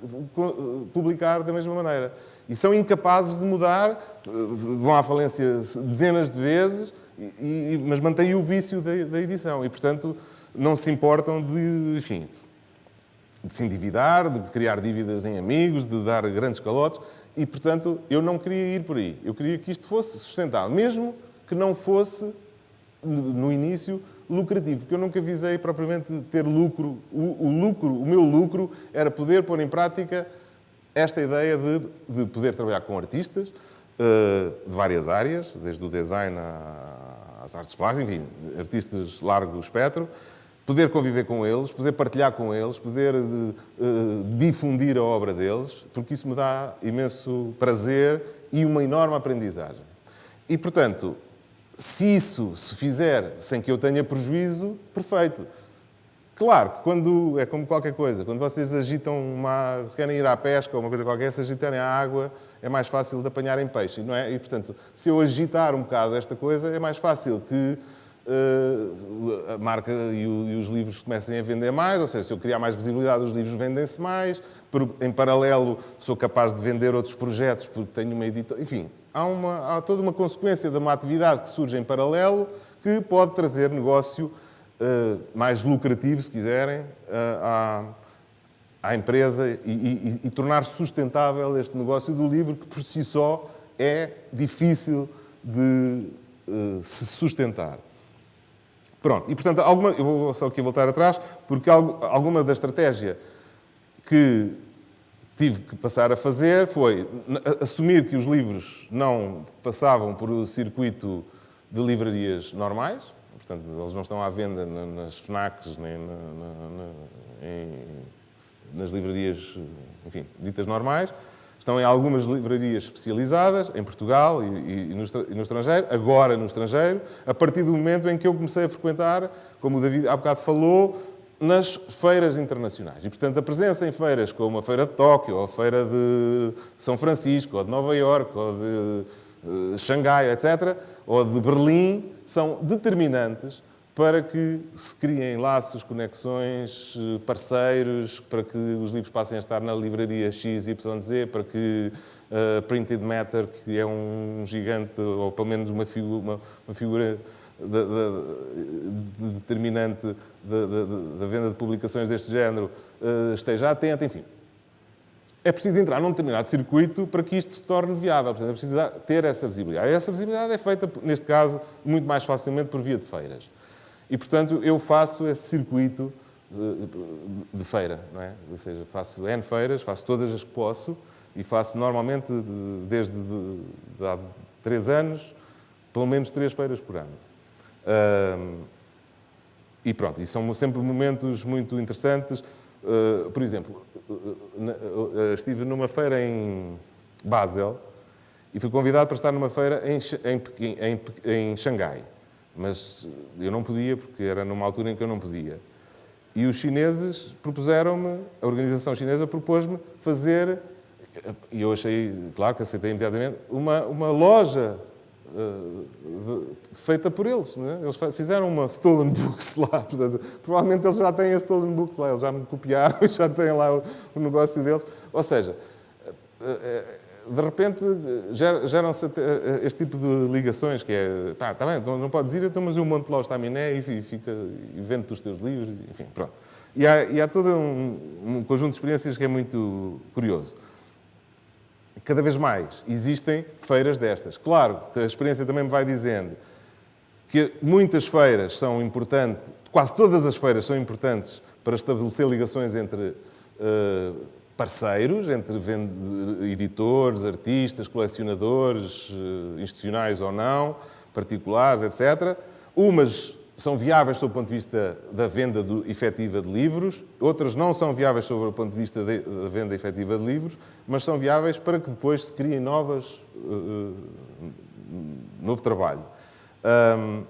Speaker 2: eh, publicar da mesma maneira. E são incapazes de mudar, eh, vão à falência dezenas de vezes, mas mantêm o vício da, da, edição. E, portanto, não se importam de, enfim, de se endividar, de criar dívidas em amigos, de dar grandes calotes. E, portanto, eu não queria ir por aí. Eu queria que isto fosse sustentável, mesmo que não fosse no início, lucrativo, porque eu nunca visei propriamente ter lucro. O, o, lucro, o meu lucro era poder pôr em prática esta ideia de, de poder trabalhar com artistas uh, de várias áreas, desde o design às artes plásticas, enfim, artistas largo espectro, poder conviver com eles, poder partilhar com eles, poder uh, difundir a obra deles, porque isso me dá imenso prazer e uma enorme aprendizagem. E, portanto, se isso se fizer sem que eu tenha prejuízo, perfeito. Claro que quando, é como qualquer coisa, quando vocês agitam uma, se querem ir à pesca ou uma coisa qualquer, se agitarem a água, é mais fácil de apanharem peixe, não é? E, portanto, se eu agitar um bocado esta coisa, é mais fácil que a marca e, os livros comecem a vender mais, ou seja, se eu criar mais visibilidade, os livros vendem-se mais, em paralelo sou capaz de vender outros projetos porque tenho uma editora, enfim, há, uma, há toda uma consequência de uma atividade que surge em paralelo que pode trazer negócio eh, mais lucrativo, se quiserem, uh, à, à, empresa e, e, e, tornar sustentável este negócio do livro, que por si só é difícil de se sustentar. Pronto, e portanto, alguma, eu vou só aqui voltar atrás, porque alguma da estratégia que tive que passar a fazer foi assumir que os livros não passavam por o circuito de livrarias normais, Portanto, eles não estão à venda nas FNACs, nem na, na, em, nas livrarias, enfim, ditas normais. Estão em algumas livrarias especializadas, em Portugal e, e, no, e, no, estrangeiro, agora no estrangeiro, a partir do momento em que eu comecei a frequentar, como o David há bocado falou, nas feiras internacionais. E, portanto, a presença em feiras como a Feira de Tóquio, ou a Feira de São Francisco, ou de Nova Iorque, ou de uh, Xangai, etc., ou de Berlim, são determinantes para que se criem laços, conexões, eh, parceiros, para que os livros passem a estar na livraria XYZ, para que uh, Printed Matter, que é um gigante, ou pelo menos uma figura, uma, uma figura de, de, de determinante da venda de publicações deste género, uh, esteja atento, enfim é preciso entrar num determinado circuito para que isto se torne viável. Portanto, é preciso ter essa visibilidade. E essa visibilidade é feita, neste caso, muito mais facilmente por via de feiras. E, portanto, eu faço esse circuito de feira, não é? Ou seja, faço N feiras, faço todas as que posso e faço normalmente, desde de, de há três anos, pelo menos três feiras por ano. e pronto, e são sempre momentos muito interessantes. Uh, por exemplo, estive numa feira em Basel e fui convidado para estar numa feira em, em, em, em Xangai. Mas eu não podia, porque era numa altura em que eu não podia. E os chineses propuseram-me, a organização chinesa propôs-me fazer, e eu achei, claro que aceitei imediatamente, uma, uma loja uh, feita por eles. É? Eles fizeram uma Stolen Books lá. Portanto, provavelmente eles já têm a Stolen Books lá, eles já me copiaram e já têm lá o, o negócio deles. Ou seja, uh, de repente geram-se este tipo de ligações, que é, pá, tá bem, não, não podes ir, então, mas eu monto lá o estaminé e, fica, e vendo os teus livros, enfim, pronto. E há, e há todo um, um conjunto de experiências que é muito curioso cada vez mais existem feiras destas. Claro, a experiência também me vai dizendo que muitas feiras são importantes, quase todas as feiras são importantes para estabelecer ligações entre uh, parceiros, entre editores, artistas, colecionadores, uh, institucionais ou não, particulares, etc. Umas são viáveis sob o ponto de vista da venda do, efetiva de livros, outras não são viáveis sob o ponto de vista de, da venda efetiva de livros, mas são viáveis para que depois se criem novas, uh, novo trabalho. Um,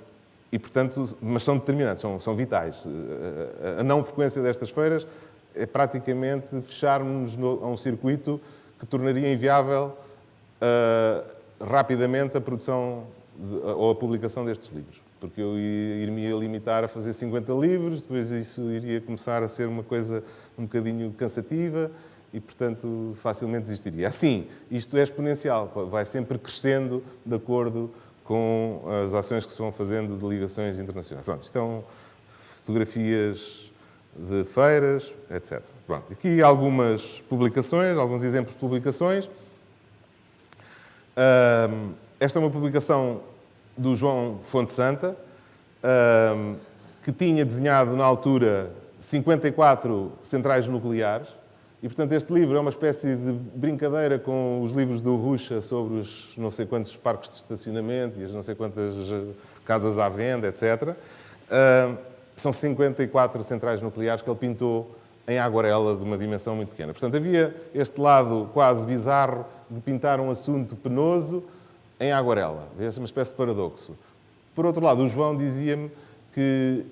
Speaker 2: e, portanto, mas são determinantes, são, são vitais. A não frequência destas feiras é praticamente fecharmos a um circuito que tornaria inviável uh, rapidamente a produção de, ou a publicação destes livros porque eu iria limitar a fazer 50 livros, depois isso iria começar a ser uma coisa um bocadinho cansativa e, portanto, facilmente desistiria. Assim, isto é exponencial, vai sempre crescendo de acordo com as ações que se vão fazendo de ligações internacionais. Pronto, isto são fotografias de feiras, etc. Pronto, aqui algumas publicações, alguns exemplos de publicações. esta é uma publicação do João Fonte Santa, que tinha desenhado na altura 54 centrais nucleares. E, portanto, este livro é uma espécie de brincadeira com os livros do Ruxa sobre os não sei quantos parques de estacionamento e as não sei quantas eh, casas à venda, etc. são 54 centrais nucleares que ele pintou em aguarela de uma dimensão muito pequena. Portanto, havia este lado quase bizarro de pintar um assunto penoso em aguarela. Vê-se uma espécie de paradoxo. Por outro lado, o João dizia-me que,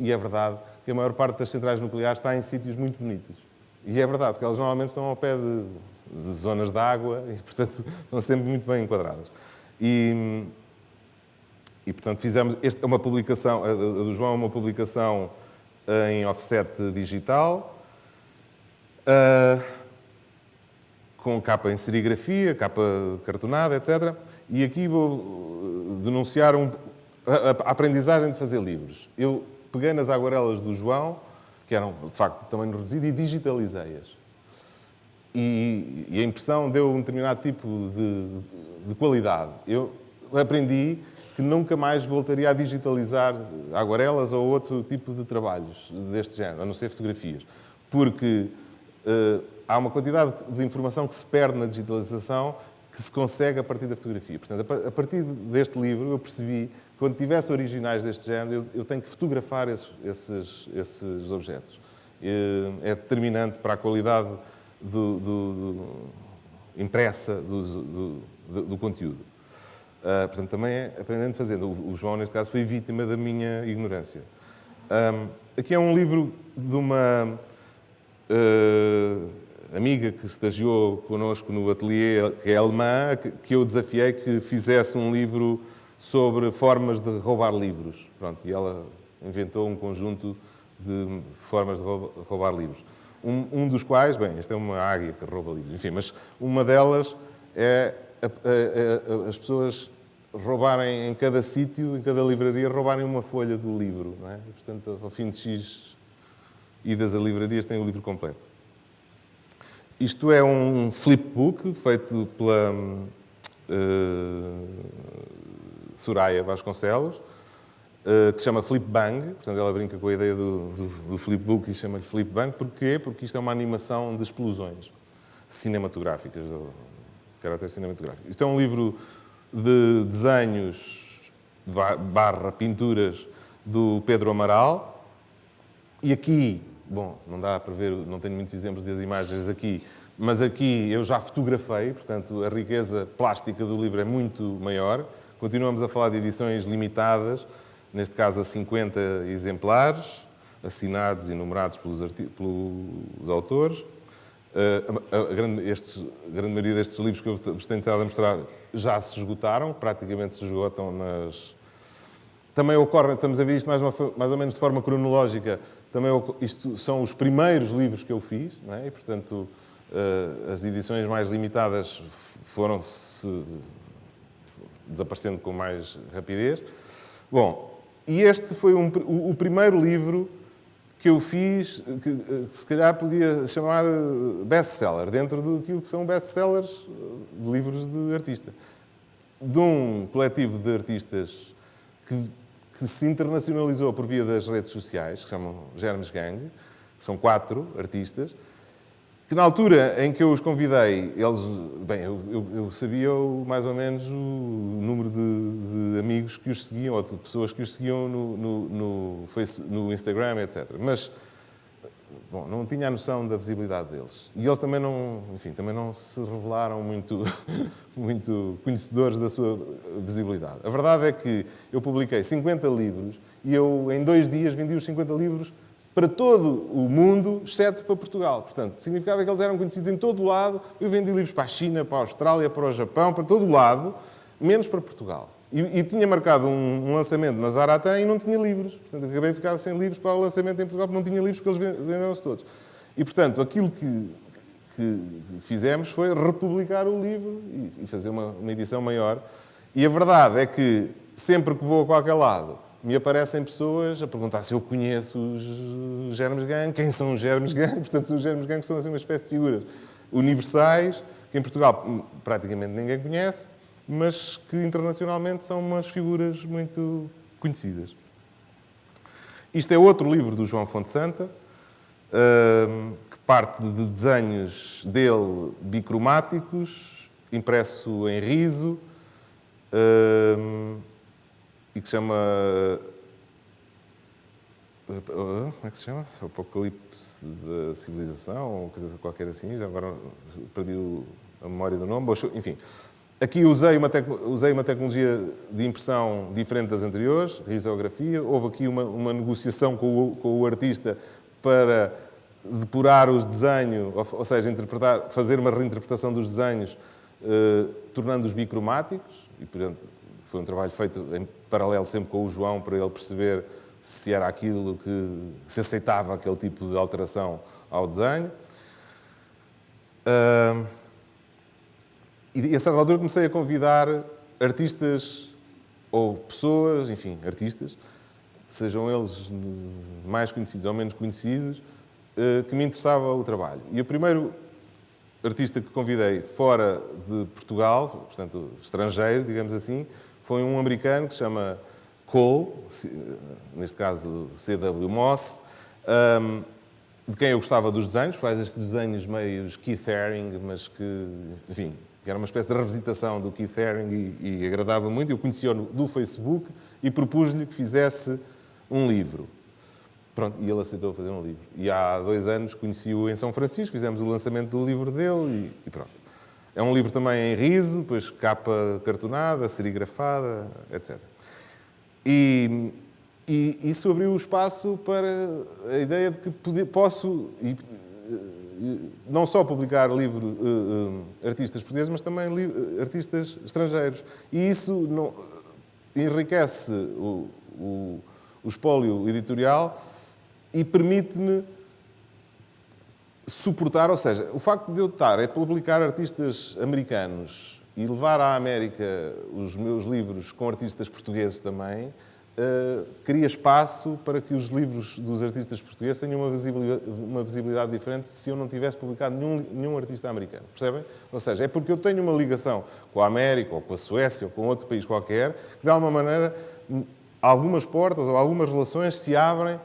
Speaker 2: e é verdade, que a maior parte das centrais nucleares está em sítios muito bonitos. E é verdade, porque elas normalmente estão ao pé de, de zonas de água e, portanto, estão sempre muito bem enquadradas. E, e portanto, fizemos... Esta é uma publicação, a do João é uma publicação em offset digital, uh, com capa em serigrafia, capa cartonada, etc. E aqui vou denunciar um, a, a aprendizagem de fazer livros. Eu peguei nas aguarelas do João, que eram, de facto, tamanho reduzido, e digitalizei-as. E, e, a impressão deu um determinado tipo de, de qualidade. Eu aprendi que nunca mais voltaria a digitalizar aguarelas ou outro tipo de trabalhos deste género, a não ser fotografias. Porque uh, há uma quantidade de informação que se perde na digitalização que se consegue a partir da fotografia. Portanto, a partir deste livro eu percebi que quando tivesse originais deste género, eu, tenho que fotografar esses, esses, esses objetos. É determinante para a qualidade do, do, do impressa do, do conteúdo. Uh, portanto, também é aprendendo fazendo. O, João, neste caso, foi vítima da minha ignorância. Um, aqui é um livro de uma uh, amiga que estagiou connosco no ateliê, que é alemã, que, que eu desafiei que fizesse um livro sobre formas de roubar livros. Pronto, e ela inventou um conjunto de formas de roubar livros. Um, um, dos quais, bem, esta é uma águia que rouba livros, enfim, mas uma delas é a, a, a, as pessoas roubarem em cada sítio, em cada livraria, roubarem uma folha do livro. É? E, portanto, ao fim de X idas a livrarias, têm o livro completo. Isto é um flipbook feito pela uh, Soraya Vasconcelos, uh, que se chama Flipbang. Portanto, ela brinca com a ideia do, do, do flipbook e chama-lhe Flipbang. Porquê? Porque isto é uma animação de explosões cinematográficas, caráter cinematográfico. Isto é um livro de desenhos barra pinturas do Pedro Amaral. E aqui, bom, não dá para ver, não tenho muitos exemplos das imagens aqui, mas aqui eu já fotografei, portanto a riqueza plástica do livro é muito maior. Continuamos a falar de edições limitadas, neste caso a 50 exemplares, assinados e numerados pelos, pelos autores. Eh, a, a, grande, grande, maioria destes livros que eu vos tenho tentado mostrar já se esgotaram, praticamente se esgotam nas... Também ocorre, estamos a ver isto mais, uma, mais ou menos de forma cronológica, também isto são os primeiros livros que eu fiz, é? e portanto uh, as edições mais limitadas foram-se desaparecendo com mais rapidez. Bom, e este foi um, o, o primeiro livro que eu fiz, que eh, se calhar podia chamar eh, best-seller, dentro do que são best-sellers de livros de artista. De um coletivo de artistas que, que, se internacionalizou por via das redes sociais, que chamam Germes Gang, são quatro artistas, que na altura em que eu os convidei, eles, bem, eu, eu, eu sabia mais ou menos o número de, de, amigos que os seguiam, ou de pessoas que os seguiam no, no, no, Facebook, no Instagram, etc. Mas, bom, não tinha a noção da visibilidade deles. E eles também não, enfim, também não se revelaram muito, muito conhecedores da sua visibilidade. A verdade é que eu publiquei 50 livros e eu, em dois dias, vendi os 50 livros para todo o mundo, exceto para Portugal. Portanto, significava que eles eram conhecidos em todo o lado. Eu vendi livros para a China, para a Austrália, para o Japão, para todo o lado, menos para Portugal. E, e tinha marcado um, um, lançamento na Zaratan e não tinha livros. Portanto, acabei de ficar sem livros para o lançamento em Portugal, porque não tinha livros, porque eles venderam-se todos. E, portanto, aquilo que, que, fizemos foi republicar o livro e, e fazer uma, uma edição maior. E a verdade é que, sempre que vou a qualquer lado, me aparecem pessoas a perguntar se eu conheço os Germes Gang, quem são os Germes Gang. Portanto, os Germes Gang são assim uma espécie de figuras universais, que em Portugal hum, praticamente ninguém conhece, mas que internacionalmente são umas figuras muito conhecidas. Isto é outro livro do João Fonte Santa, hum, que parte de desenhos dele bicromáticos, impresso em riso, hum, e que se chama como é que se chama? Apocalipse da Civilização, ou coisa qualquer assim, já agora perdi a memória do nome, enfim. Aqui usei uma, usei uma tecnologia de impressão diferente das anteriores, risografia. Houve aqui uma, uma negociação com o, com o, artista para depurar os desenhos, ou, ou, seja, interpretar, fazer uma reinterpretação dos desenhos, eh, tornando-os bicromáticos. E, portanto, foi um trabalho feito em paralelo sempre com o João, para ele perceber se era aquilo que se aceitava aquele tipo de alteração ao desenho. Uh, e a certa altura comecei a convidar artistas ou pessoas, enfim, artistas, sejam eles mais conhecidos ou menos conhecidos, uh, que me interessava o trabalho. E o primeiro artista que convidei fora de Portugal, portanto estrangeiro, digamos assim, foi um americano que se chama Cole, neste caso C.W. Moss, um, de quem eu gostava dos desenhos, faz estes desenhos meio Keith Haring, mas que, enfim, que era uma espécie de revisitação do Keith Haring e, e agradava muito. Eu conheci-o do Facebook e propus-lhe que fizesse um livro. Pronto, e ele aceitou fazer um livro. E há dois anos conheci-o em São Francisco, fizemos o lançamento do livro dele e, e pronto. É um livro também em riso, depois capa cartonada, serigrafada, etc. E, e isso abriu o espaço para a ideia de que posso e, não só publicar livros uh, uh, artistas portugueses, mas também artistas estrangeiros. E isso não, enriquece o, o, o espólio editorial e permite-me suportar, ou seja, o facto de eu estar a publicar artistas americanos e levar à América os meus livros com artistas portugueses também, uh, cria espaço para que os livros dos artistas portugueses tenham uma visibilidade, uma visibilidade diferente se eu não tivesse publicado nenhum, nenhum artista americano. Percebem? Ou seja, é porque eu tenho uma ligação com a América, ou com a Suécia, ou com outro país qualquer, que de alguma maneira algumas portas ou algumas relações se abrem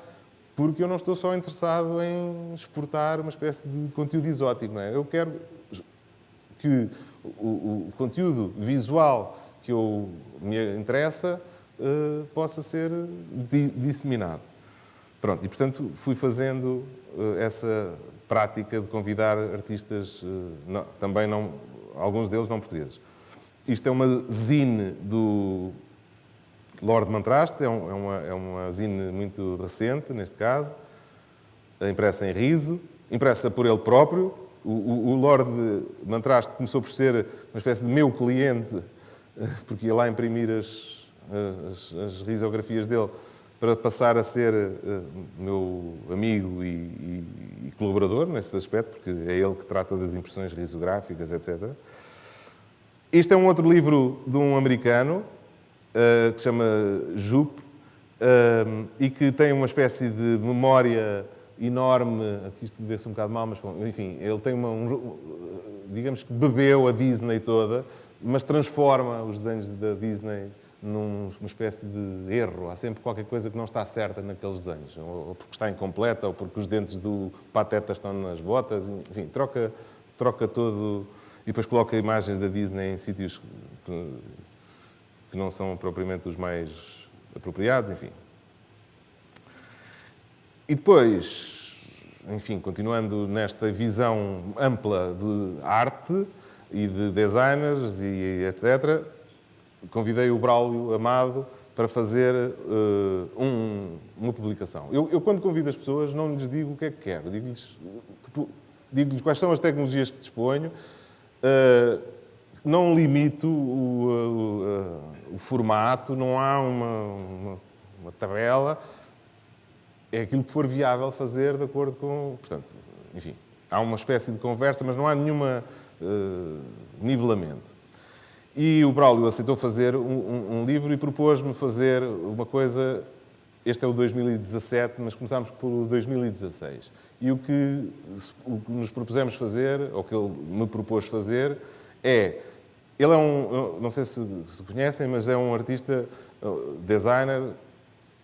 Speaker 2: porque eu não estou só interessado em exportar uma espécie de conteúdo exótico. Não é? Eu quero que o, o conteúdo visual que eu me interessa uh, possa ser di disseminado. Pronto, e portanto fui fazendo uh, essa prática de convidar artistas, uh, não, também não, alguns deles não portugueses. Isto é uma zine do Lord Mantraste, é, um, é, uma, é uma zine muito recente, neste caso, impressa em riso, impressa por ele próprio, o, o, o Lord Mantraste começou por ser uma espécie de meu cliente, porque ia lá imprimir as, as, as risografias dele para passar a ser uh, meu amigo e, e, e, colaborador nesse aspecto, porque é ele que trata das impressões risográficas, etc. Este é um outro livro de um americano, uh, que se chama Jupe, uh, e que tem uma espécie de memória enorme, aqui isto vê-se um bocado mal, mas enfim, ele tem uma, um, digamos que bebeu a Disney toda, mas transforma os desenhos da Disney numa espécie de erro. Há sempre qualquer coisa que não está certa naqueles desenhos, ou porque está incompleta, ou porque os dentes do Pateta estão nas botas, enfim, troca, troca todo e depois coloca imagens da Disney em sítios não são propriamente os mais apropriados, enfim. E depois, enfim, continuando nesta visão ampla de arte e de designers e etc., convidei o Braulio Amado para fazer uh, um, uma publicação. Eu, eu, quando convido as pessoas, não lhes digo o que é que quero, digo-lhes digo quais são as tecnologias que disponho, uh, não limito o, o, o, formato, não há uma, uma, uma tabela, é aquilo que for viável fazer de acordo com... Portanto, enfim, há uma espécie de conversa, mas não há nenhuma uh, nivelamento. E o Braulio aceitou fazer um, um, um livro e propôs-me fazer uma coisa... Este é o 2017, mas começámos pelo 2016. E o que, o que nos propusemos fazer, ou que ele me propôs fazer, é... Ele é um... Não sei se, se conhecem, mas é um artista, designer,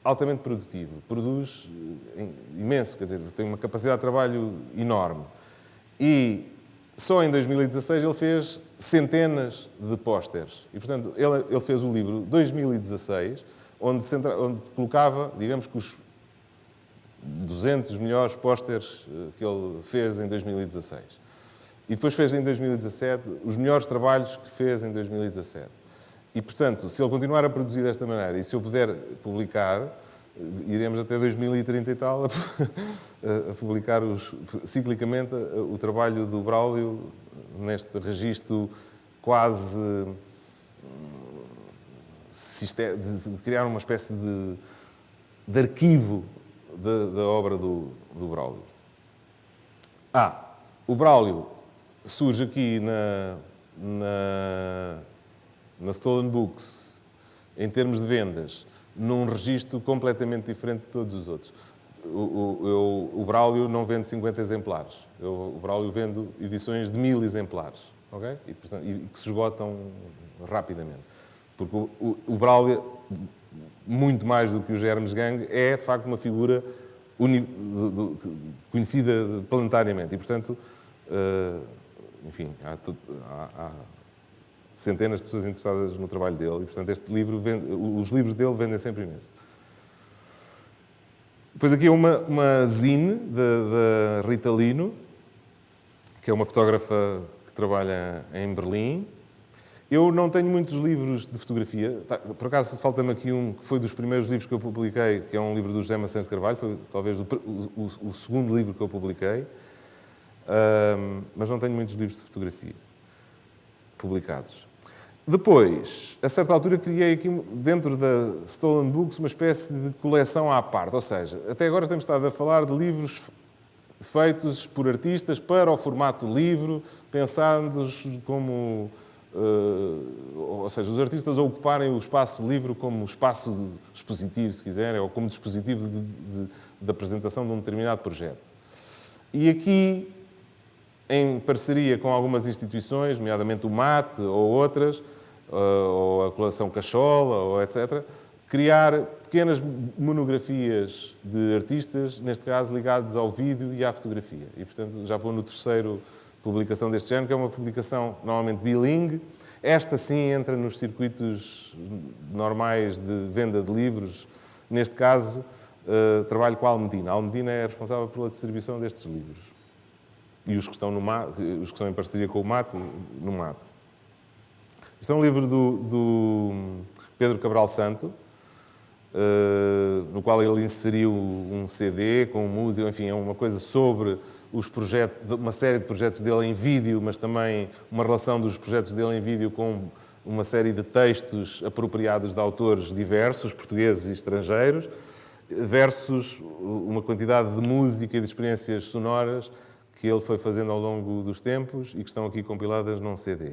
Speaker 2: altamente produtivo, produz eh, imenso, quer dizer, tem uma capacidade de trabalho enorme. E só em 2016 ele fez centenas de pósteres. E, portanto, ele, ele, fez o livro 2016, onde, centra, onde colocava, digamos que os 200 melhores pósteres eh, que ele fez em 2016. E depois fez em 2017 os melhores trabalhos que fez em 2017. E, portanto, se ele continuar a produzir desta maneira e se eu puder publicar, eh, iremos até 2030 e tal a, publicar os, ciclicamente o trabalho do Braulio neste registro quase de criar uma espécie de, de arquivo da obra do, do Braulio. Ah, o Braulio surge aqui na, na, na Stolen Books, em termos de vendas, num registro completamente diferente de todos os outros. O, o, eu, o Braulio não vende 50 exemplares. Eu, o Braulio vende edições de mil exemplares, ok? E, portanto, e que se esgotam rapidamente. Porque o, o, o Braulio, muito mais do que o Germes Gang, é de facto uma figura uni, do, do, conhecida planetariamente. E, portanto, uh, enfim, há, há, há, centenas de pessoas interessadas no trabalho dele. E, portanto, este livro vende, os livros dele vendem sempre imenso. Depois aqui é uma, uma zine da Rita Lino, que é uma fotógrafa que trabalha em Berlim, eu não tenho muitos livros de fotografia. Tá, por acaso, falta-me aqui um que foi dos primeiros livros que eu publiquei, que é um livro do José Macedo de Carvalho, foi talvez o, o, o, segundo livro que eu publiquei. Um, mas não tenho muitos livros de fotografia publicados. Depois, a certa altura, criei aqui dentro da Stolen Books uma espécie de coleção à parte. Ou seja, até agora temos estado a falar de livros feitos por artistas para o formato livro, pensados como Uh, ou seja, os artistas ocuparem o espaço livre como espaço expositivo, se quiserem, ou como dispositivo de, de, de, apresentação de um determinado projeto. E aqui, em parceria com algumas instituições, nomeadamente o MAT ou outras, uh, ou a coleção Cachola, ou etc., criar pequenas monografias de artistas, neste caso ligados ao vídeo e à fotografia. E, portanto, já vou no terceiro publicação deste género, que é uma publicação normalmente bilingue. Esta sim entra nos circuitos normais de venda de livros. Neste caso, uh, trabalho com a Almedina. A Almedina é responsável pela distribuição destes livros. E os que estão, no MAT, os que estão em parceria com o MAT, no MAT. Isto é um livro do, do Pedro Cabral Santo, uh, no qual ele inseriu um CD com música, enfim, é uma coisa sobre os projetos, uma série de projetos dele em vídeo, mas também uma relação dos projetos dele em vídeo com uma série de textos apropriados de autores diversos, portugueses e estrangeiros, versus uma quantidade de música e de experiências sonoras que ele foi fazendo ao longo dos tempos e que estão aqui compiladas num CD.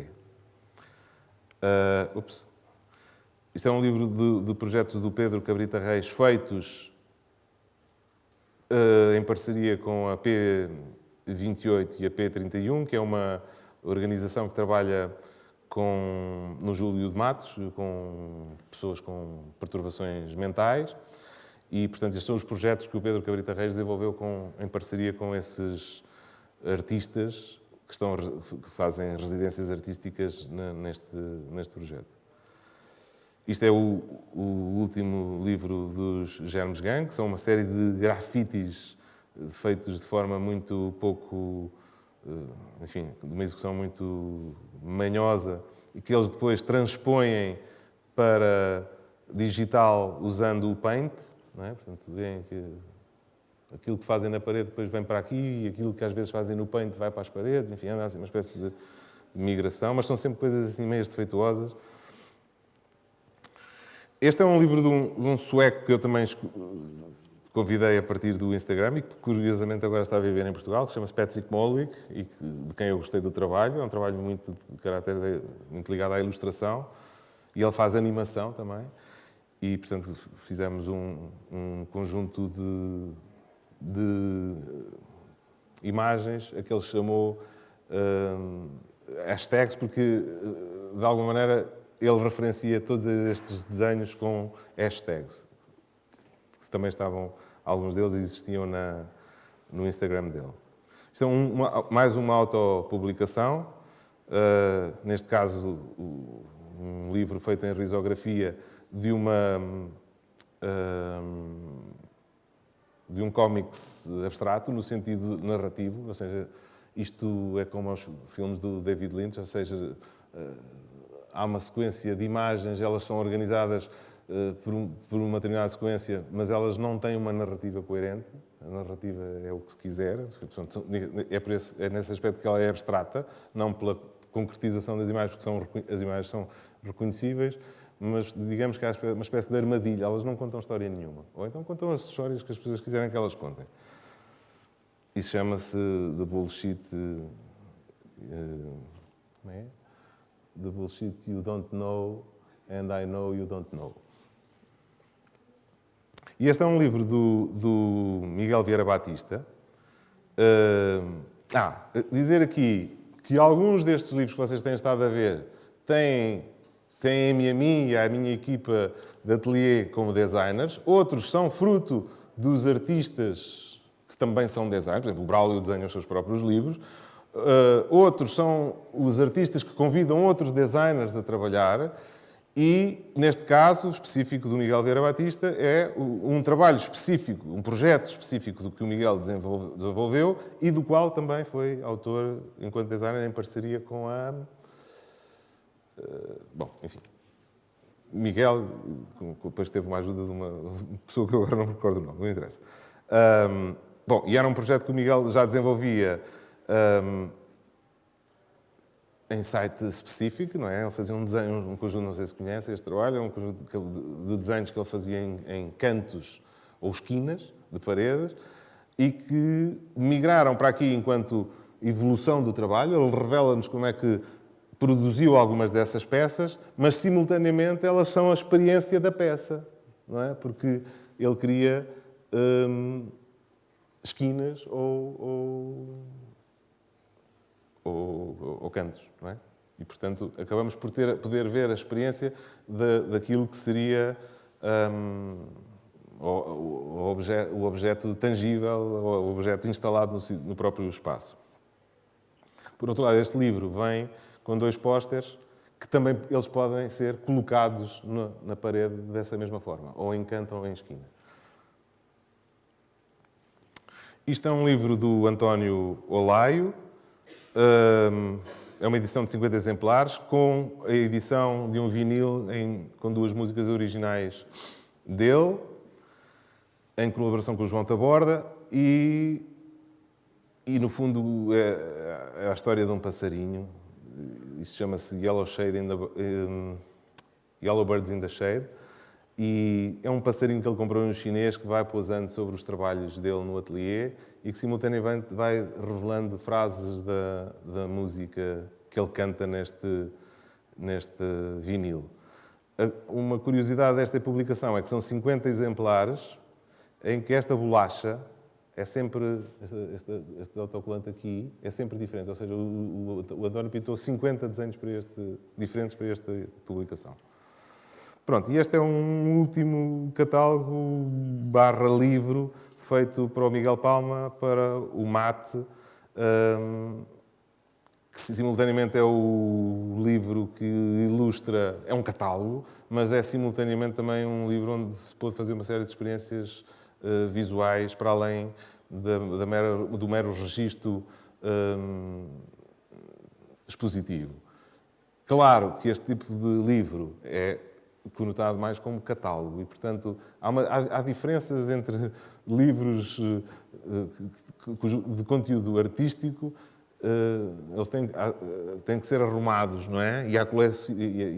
Speaker 2: Uh, ups. Isto é um livro de, de projetos do Pedro Cabrita Reis feitos uh, em parceria com a P28 e a P31, que é uma organização que trabalha com, no Júlio de Matos, com pessoas com perturbações mentais. E, portanto, estes são os projetos que o Pedro Cabrita Reis desenvolveu com, em parceria com esses artistas que, estão, que fazem residências artísticas neste, neste projeto. Isto é o, o, último livro dos Germes Gang, que são uma série de grafites feitos de forma muito pouco, eh, enfim, de uma execução muito manhosa e que eles depois transpõem para digital usando o Paint, é? Portanto, veem que aquilo que fazem na parede depois vem para aqui e aquilo que às vezes fazem no Paint vai para as paredes, enfim, anda assim uma espécie de migração, mas são sempre coisas assim meio defeituosas. Este é um livro de um, de um sueco que eu também convidei a partir do Instagram e que curiosamente agora está a viver em Portugal, que chama-se Patrick Molwick e que, de quem eu gostei do trabalho. É um trabalho muito de caráter de, muito ligado à ilustração e ele faz animação também. E, portanto, fizemos um, um conjunto de, de, imagens a que ele chamou uh, hashtags, porque, de alguma maneira, ele referencia todos estes desenhos com hashtags, que também estavam, alguns deles existiam na, no Instagram dele. Isto é um, uma, mais uma autopublicação, uh, neste caso um livro feito em risografia de uma, de um cómics abstrato, no sentido narrativo, ou seja, isto é como os filmes do David Lynch, ou seja, eh, há uma sequência de imagens, elas são organizadas eh, por, uma determinada sequência, mas elas não têm uma narrativa coerente. A narrativa é o que se quiser, é, esse, é nesse aspecto que ela é abstrata, não pela concretização das imagens, porque são, as imagens são reconhecíveis, mas digamos que há uma espécie de armadilha, elas não contam história nenhuma. Ou então contam as histórias que as pessoas quiserem que elas contem. Isso chama-se The Bullshit. Uh, como é? The Bullshit You Don't Know and I Know You Don't Know. E este é um livro do, do Miguel Vieira Batista. Uh, ah, dizer aqui que alguns destes livros que vocês têm estado a ver têm, têm a mim e a minha equipa de ateliê como designers. Outros são fruto dos artistas que também são designers, por exemplo, o Braulio desenha os seus próprios livros. Uh, outros são os artistas que convidam outros designers a trabalhar. E, neste caso específico do Miguel Vieira Batista, é um trabalho específico, um projeto específico do que o Miguel desenvolveu e do qual também foi autor, enquanto designer, em parceria com a. Uh, bom, enfim. Miguel, depois teve uma ajuda de uma pessoa que eu agora não me recordo o nome, não interessa. Um, Bom, e era um projeto que o Miguel já desenvolvia um, em site específico, não é? Ele fazia um desenho, um conjunto, não sei se conhecem este trabalho, um conjunto de desenhos que ele fazia em, em cantos ou esquinas de paredes e que migraram para aqui enquanto evolução do trabalho. Ele revela-nos como é que produziu algumas dessas peças, mas simultaneamente elas são a experiência da peça, não é? Porque ele queria hum, esquinas ou, ou, ou, ou cantos, não é? E, portanto, acabamos por ter, poder ver a experiência de, daquilo que seria um, o, o, objeto, o, objeto, tangível, o objeto instalado no, no, próprio espaço. Por outro lado, este livro vem com dois pósteres que também eles podem ser colocados na, na parede dessa mesma forma, ou em canto ou em esquina. Isto é um livro do António Olaio, é uma edição de 50 exemplares, com a edição de um vinil em, com duas músicas originais dele, em colaboração com o João Taborda, e, e no fundo é, é a história de um passarinho, isso chama-se Yellow, Shade in the, um, Yellow Birds in the Shade, e é um passarinho que ele comprou no chinês que vai pousando sobre os trabalhos dele no ateliê e que simultaneamente vai revelando frases da, da música que ele canta neste, neste vinil. Uma curiosidade desta publicação é que são 50 exemplares em que esta bolacha é sempre, este, este, este autocolante aqui, é sempre diferente. Ou seja, o, o, o António pintou 50 desenhos para este, diferentes para esta publicação. Pronto, e este é um último catálogo barra livro feito para o Miguel Palma, para o Mate, um, que simultaneamente é o livro que ilustra, é um catálogo, mas é simultaneamente também um livro onde se pode fazer uma série de experiências uh, visuais para além da, da mera, do mero registro um, expositivo. Claro que este tipo de livro é conotado mais como catálogo. E, portanto, há, uma, há, há diferenças entre livros uh, de conteúdo artístico, uh, eles têm, têm, que ser arrumados, não é? E,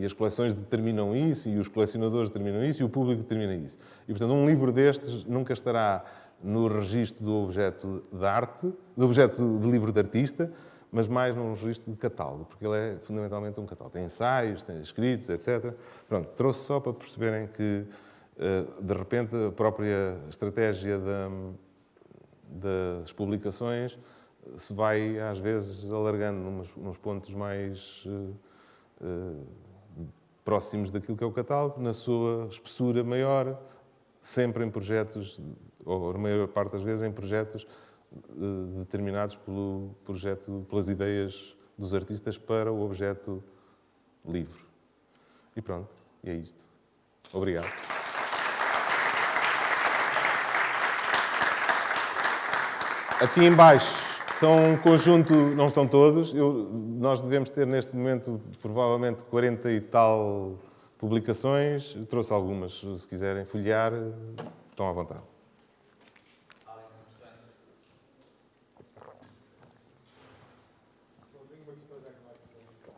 Speaker 2: e, as coleções determinam isso, e os colecionadores determinam isso, e o público determina isso. E, portanto, um livro destes nunca estará no registro do objeto de arte, do objeto de livro de artista, mas mais num registro de catálogo, porque ele é fundamentalmente um catálogo. Tem ensaios, tem escritos, etc. Pronto, trouxe só para perceberem que, eh, de repente, a própria estratégia das publicações se vai, às vezes, alargando nos pontos mais eh, eh, próximos daquilo que é o catálogo, na sua espessura maior, sempre em projetos, ou na maior parte das vezes em projetos determinados pelo projeto, pelas ideias dos artistas para o objeto livre. E pronto, e é isto. Obrigado. Aqui em baixo estão um conjunto, não estão todos. Eu, nós devemos ter neste momento provavelmente 40 e tal publicações. Eu trouxe algumas, se quiserem folhear, estão à vontade.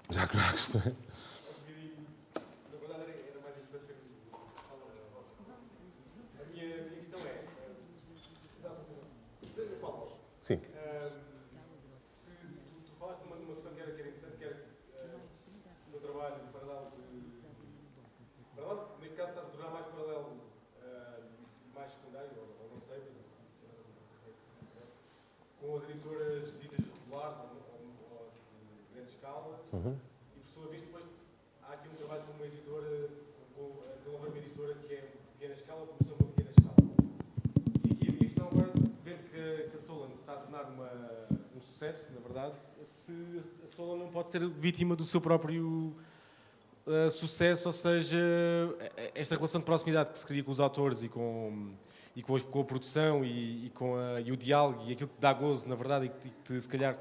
Speaker 2: Já que não há questões. Sim.
Speaker 3: se tu, tu falaste uma, uma questão que era, que era interessante, que era uh, o teu trabalho paralelo de. Paralelo, neste caso estás a tornar mais paralelo, uh, mais secundário, ou, ou não sei, mas isso, isso tem nada a ver com com as editoras ditas regulares ou, ou, ou de grande escala,
Speaker 2: Uhum.
Speaker 3: e por sua vez depois há aqui um trabalho com uma editora, com, a desenvolver uma editora que é de pequena escala ou começou uma pequena escala. E aqui a minha questão agora, vendo que, que a Stolen se está a tornar uma, um sucesso, na verdade, se a Stolen não pode ser vítima do seu próprio uh, sucesso, ou seja, esta relação de proximidade que se cria com os autores e com, e com, a, com a produção e, e com a, e o diálogo e aquilo que dá gozo, na verdade, e que te, se calhar,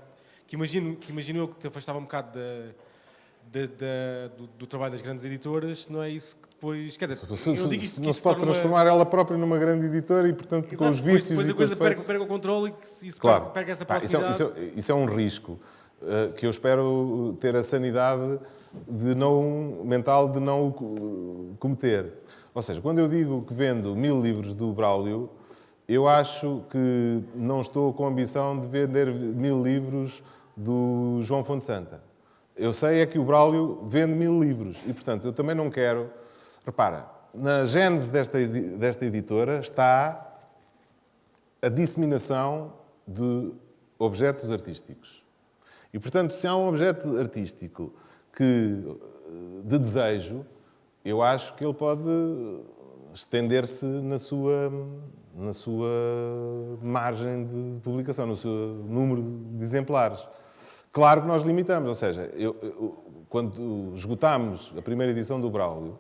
Speaker 3: que imagino, que imagino eu que te afastava um bocado da, da- da- do, do trabalho das grandes editoras, não é isso que depois. Quer dizer,
Speaker 2: Se- se-
Speaker 3: eu digo
Speaker 2: se- não se pode
Speaker 3: uma-
Speaker 2: transformar ela própria numa grande editora e, portanto, com
Speaker 3: Exato,
Speaker 2: os
Speaker 3: depois-
Speaker 2: vícios
Speaker 3: depois
Speaker 2: e
Speaker 3: a
Speaker 2: com
Speaker 3: coisa
Speaker 2: os defeitos.
Speaker 3: perde o controle e que se- isso
Speaker 2: Claro.
Speaker 3: perde, perde essa
Speaker 2: Pá, isso, é, isso é- isso é um risco uh, que eu espero ter a sanidade de não, mental de não o co- cometer. Ou seja, quando eu digo que vendo mil livros do Braulio, eu acho que não estou com a ambição de vender mil livros do João Fonte Santa. Eu sei é que o Braulio vende mil livros e, portanto, eu também não quero... Repara, na gênese desta, desta editora está a disseminação de objetos artísticos. E, portanto, se há um objeto artístico que, de desejo, eu acho que ele pode estender-se na sua, na sua margem de publicação, no seu número de exemplares. Claro que nós limitamos, ou seja, eu- eu- quando esgotámos a primeira edição do Braulio,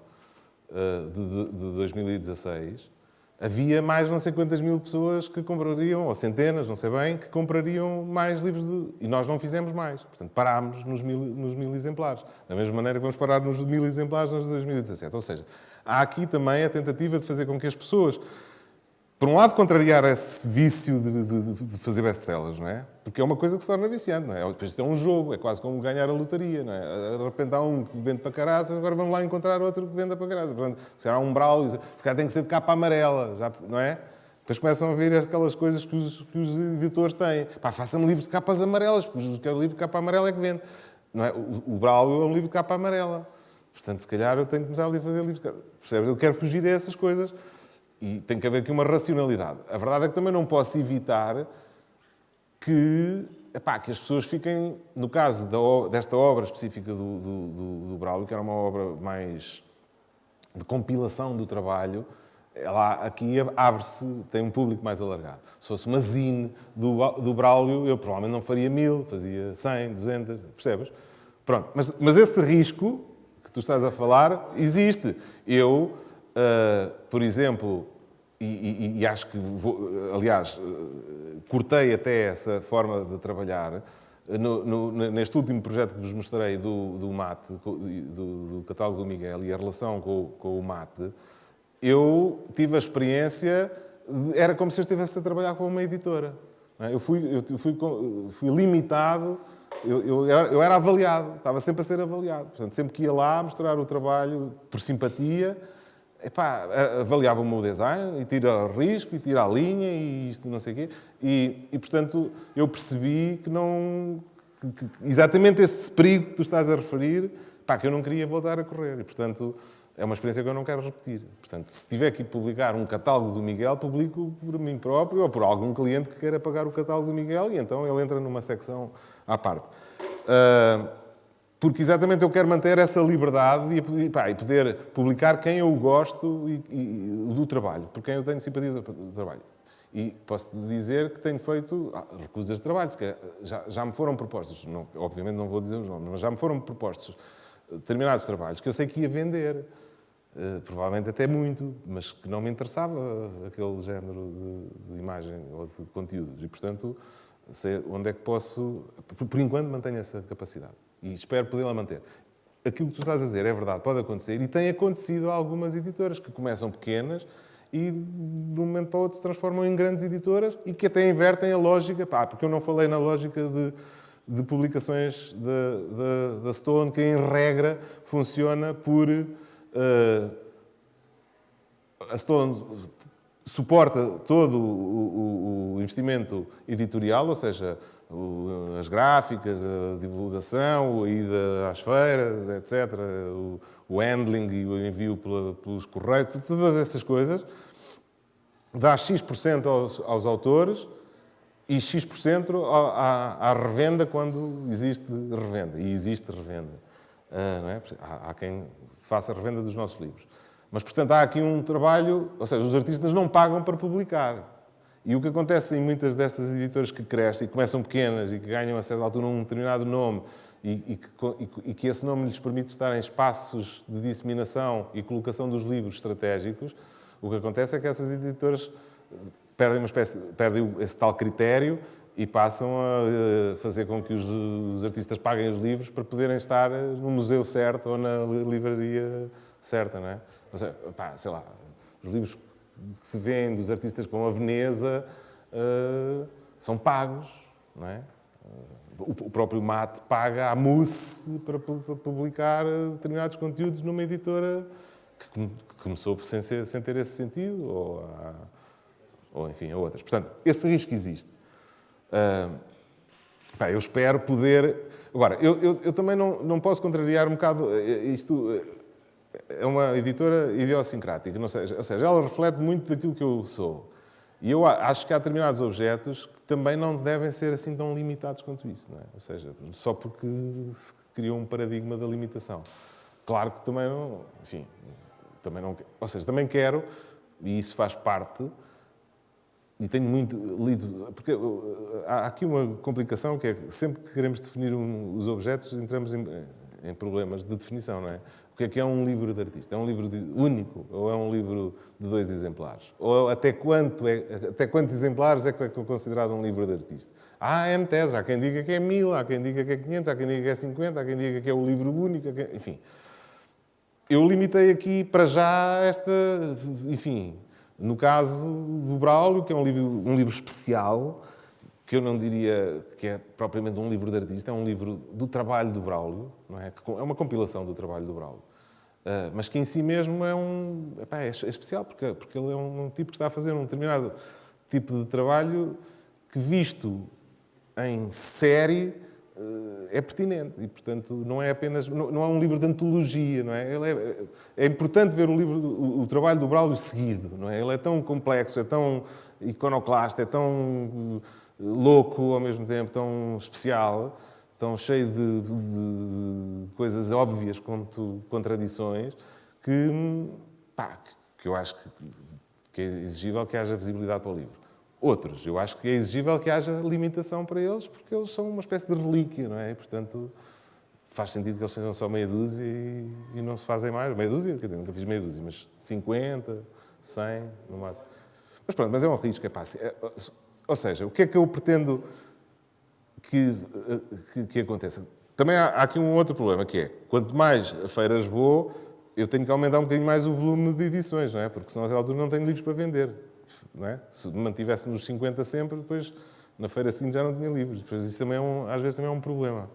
Speaker 2: eh, de, de- de 2016, havia mais não sei quantas mil pessoas que comprariam, ou centenas, não sei bem, que comprariam mais livros de... E nós não fizemos mais. Portanto, parámos nos mil, nos mil exemplares. Da mesma maneira que vamos parar nos mil exemplares nos de 2017. Ou seja, há aqui também a tentativa de fazer com que as pessoas, por um lado, contrariar esse vício de, de- de fazer best-sellers, não é? Porque é uma coisa que se torna viciante, não é? Depois é um jogo, é quase como ganhar a lotaria, não é? De repente há um que vende para caraças, agora vamos lá encontrar outro que venda para caraças. Portanto, se calhar há um brau, se calhar tem que ser de capa amarela, já, não é? Depois começam a ver aquelas coisas que os, que os editores têm. Pá, faça-me livros de capas amarelas, porque o livro de capa amarela é que vende. Não é? O, o Braulio é um livro de capa amarela. Portanto, se calhar eu tenho que começar a fazer livros de capa. Percebes? Eu quero fugir a essas coisas. E tem que haver aqui uma racionalidade. A verdade é que também não posso evitar que, epá, que as pessoas fiquem, no caso da desta obra específica do, do, do, do Braulio, que era uma obra mais de compilação do trabalho, ela aqui abre-se, tem um público mais alargado. Se fosse uma zine do, do Braulio, eu provavelmente não faria mil, fazia 100, 200, percebes? Pronto, mas, mas esse risco que tu estás a falar existe. Eu, ah, por exemplo, e, e- e acho que, vou, aliás, eh, cortei até essa forma de trabalhar eh, no- no- neste último projeto que vos mostrei do, do mate, do, do catálogo do Miguel e a relação com, com o mate, eu tive a experiência, de- era como se eu estivesse a trabalhar com uma editora. é? Eu fui, eu fui, fui limitado, eu, eu eu era avaliado, estava sempre a ser avaliado. Portanto, sempre que ia lá mostrar o trabalho por simpatia, epá, avaliava o meu design e tira risco e tira a linha e isto não sei o quê. E, e, portanto, eu percebi que não... que- que- exatamente esse perigo que tu estás a referir, que eu não queria voltar a correr. E, portanto, é uma experiência que eu não quero repetir. Portanto, se tiver que publicar um catálogo do Miguel, publico por mim próprio ou por algum cliente que queira pagar o catálogo do Miguel e então ele entra numa secção à parte. Ah, porque exatamente eu quero manter essa liberdade e, pá, e poder publicar quem eu gosto e, e- do trabalho, por quem eu tenho simpatia do, trabalho. E posso dizer que tenho feito ah, recusas de trabalho, já, já me foram propostos, não, obviamente não vou dizer os nomes, mas já me foram propostos determinados trabalhos que eu sei que ia vender. Uh, provavelmente até muito, mas que não me interessava aquele género de, de imagem ou de conteúdos. E, portanto, sei onde é que posso... Por, por enquanto, mantenho essa capacidade. E espero podê-la manter. Aquilo que tu estás a dizer é verdade, pode acontecer. E tem acontecido a algumas editoras que começam pequenas e de um momento para o outro se transformam em grandes editoras e que até invertem a lógica, pá, porque eu não falei na lógica de, de publicações da Stone, que em regra funciona por... Uh, a Stone suporta todo o, o, o, investimento editorial, ou seja, as gráficas, a divulgação, a ida às feiras, etc., o, handling e o envio pelos correios, todas essas coisas, dá X% aos, aos autores e X% à, à, revenda quando existe revenda. E existe revenda. Uh, é? há, há quem faça a revenda dos nossos livros. Mas, portanto, há aqui um trabalho, ou seja, os artistas não pagam para publicar. E o que acontece em muitas destas editoras que crescem e começam pequenas e que ganham a certa altura um determinado nome e, e, que, e, que, esse nome lhes permite estar em espaços de disseminação e colocação dos livros estratégicos, o que acontece é que essas editoras perdem, uma espécie, perdem esse tal critério e passam a eh, fazer com que os, os artistas paguem os livros para poderem estar no museu certo ou na livraria certa, não é? Ou seja, pá, sei lá, os livros que se vêem dos artistas como a Veneza uh, são pagos, não é? O próprio Mate paga a Mousse para, publicar determinados conteúdos numa editora que, que começou sem, sem, ter esse sentido, ou, a, ou enfim, a outras. Portanto, esse risco existe. Uh, pá, eu espero poder... Agora, eu, eu, eu, também não, não posso contrariar um bocado eh, isto é uma editora idiosincrática, não seja, ou seja, ela reflete muito daquilo que eu sou. E eu acho que há determinados objetos que também não devem ser assim tão limitados quanto isso, não é? Ou seja, só porque se criou um paradigma da limitação. Claro que também não, enfim, também não, ou seja, também quero, e isso faz parte, e tenho muito lido, porque há aqui uma complicação que é que sempre que queremos definir um, os objetos entramos em, em problemas de definição, não é? O que é que é um livro de artista? É um livro de, único ou é um livro de dois exemplares? Ou até, quanto é, até quantos exemplares é que é considerado um livro de artista? Há N tese, há quem diga que é mil, há quem diga que é 500, há quem diga que é 50, há quem diga que é o livro único, enfim. Eu limitei aqui para já esta, enfim, no caso do Braulio, que é um livro, um livro especial, que eu não diria que é propriamente um livro de artista, é um livro do trabalho do Braulio, não é? é uma compilação do trabalho do Braulio. Uh, mas que em si mesmo é um epá, é, especial, porque, porque ele é um, tipo que está a fazer um determinado tipo de trabalho que, visto em série, uh, é pertinente. E, portanto, não é apenas... Não, não, é um livro de antologia, não é? Ele é, é importante ver o, livro, o, o, trabalho do Braulio seguido, não é? Ele é tão complexo, é tão iconoclasta, é tão louco ao mesmo tempo, tão especial, tão cheio de, de, de coisas óbvias como contradições, que, pá, que eu acho que, que é exigível que haja visibilidade para o livro. Outros, eu acho que é exigível que haja limitação para eles, porque eles são uma espécie de relíquia, não é? E, portanto, faz sentido que eles sejam só meia dúzia e, e, não se fazem mais. Meia dúzia, quer dizer, nunca fiz meia dúzia, mas 50, 100, no máximo. Mas pronto, mas é um risco, é pá. Ou seja, o que é que eu pretendo que, que, que aconteça? Também há, há, aqui um outro problema, que é, quanto mais a feiras vou, eu tenho que aumentar um bocadinho mais o volume de edições, não é? Porque senão, a altura, não tenho livros para vender. Não é? Se mantivéssemos os 50 sempre, depois, na feira seguinte, já não tinha livros. Depois, isso também é um, às vezes também é um problema.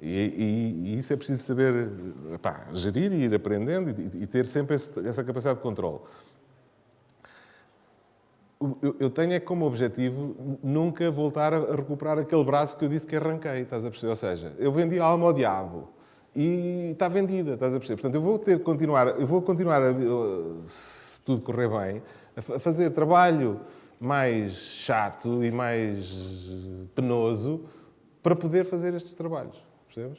Speaker 2: E, e, e isso é preciso saber epá, gerir e ir aprendendo e, e ter sempre esse, essa capacidade de controle eu tenho é como objetivo nunca voltar a recuperar aquele braço que eu disse que arranquei, estás a perceber? Ou seja, eu vendi a alma ao diabo e está vendida, estás a perceber? Portanto, eu vou ter que continuar, eu vou continuar, a, se tudo correr bem, a fazer trabalho mais chato e mais penoso para poder fazer estes trabalhos, percebes?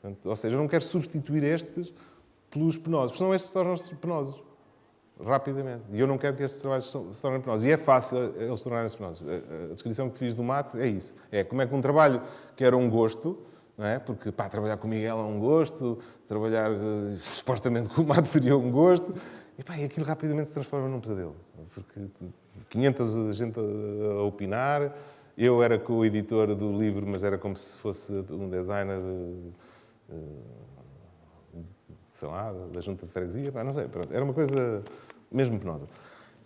Speaker 2: Portanto, ou seja, eu não quero substituir estes pelos penosos, porque senão estes tornam-se penosos rapidamente. E eu não quero que estes trabalhos se tornem penosos. E é fácil eh, eles se tornarem penosos. A descrição que te fiz do mate é isso. É como é que um trabalho que era um gosto, não é? Porque, pá, trabalhar com o Miguel é um gosto, trabalhar uh, supostamente com o Mato seria um gosto, e pá, e aquilo rapidamente se transforma num pesadelo. Porque 500 gente a, opinar, eu era com o editor do livro, mas era como se fosse um designer, uh, sei lá, da junta de freguesia, pá, não sei, pronto. era uma coisa mesmo penosa.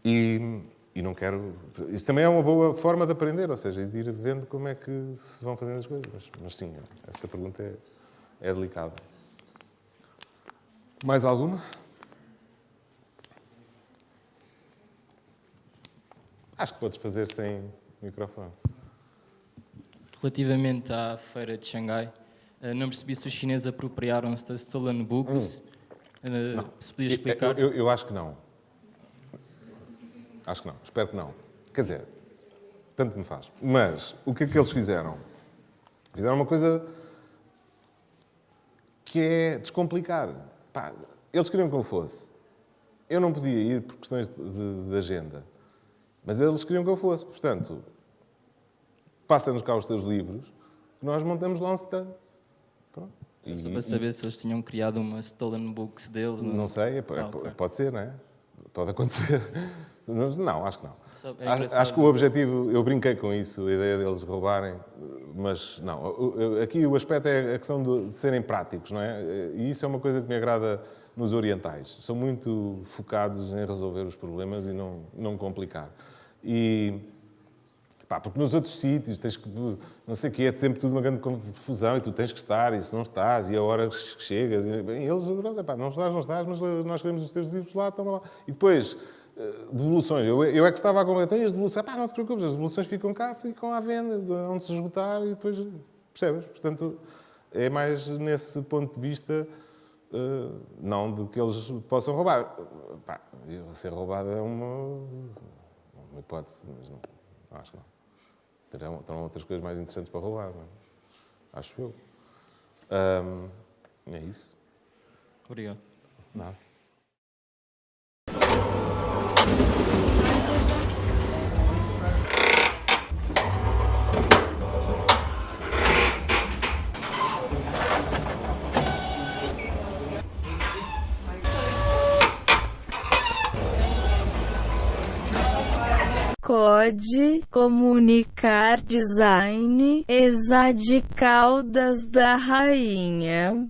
Speaker 2: E, e não quero... Isso também é uma boa forma de aprender, ou seja, de ir vendo como é que se vão fazendo as coisas. Mas, mas sim, essa pergunta é, é delicada. Mais alguma? Acho que podes fazer sem microfone.
Speaker 4: Relativamente à feira de Xangai, não percebi se os chineses apropriaram-se da Stolen Books. Hum. Se podia explicar?
Speaker 2: Eu, eu, eu acho que não. Acho que não. Espero que não. Quer dizer, tanto me faz. Mas o que é que eles fizeram? Fizeram uma coisa que é descomplicar. Pá, eles queriam que eu fosse. Eu não podia ir por questões de, de, de agenda. Mas eles queriam que eu fosse. Portanto, passa-nos cá os teus livros, que nós montamos lá um stand.
Speaker 4: Pronto. E, Só para saber se eles tinham criado uma Stolen Books deles.
Speaker 2: Não, não sei, é, ah, okay. pode ser, não é? Pode acontecer. Não, acho que não. É acho, que o objetivo, eu brinquei com isso, a ideia deles roubarem, mas não. Aqui o aspecto é a questão de, de serem práticos, não é? E isso é uma coisa que me agrada nos orientais. São muito focados em resolver os problemas e não, não complicar. E, pá, porque nos outros sítios tens que, não sei o quê, é sempre tudo uma grande confusão e tu tens que estar e se não estás e a hora que chegas. E, eles, pá, não estás, não estás, mas nós queremos os teus livros lá, toma lá. E depois, eh, devoluções. Eu, eu é que estava a comentar, então, e as devoluções? Pá, não te preocupes, as devoluções ficam cá, ficam à venda, onde se esgotar e depois, percebes? Portanto, é mais nesse ponto de vista Uh, não de que eles possam roubar. Pá, ser roubado é uma, uma hipótese, mas não, acho que não. Terão, terão outras coisas mais interessantes para roubar, não é? acho eu. Um, é isso.
Speaker 4: Obrigado.
Speaker 2: Nada.
Speaker 1: Code Comunicar Design Exa de Caldas da Rainha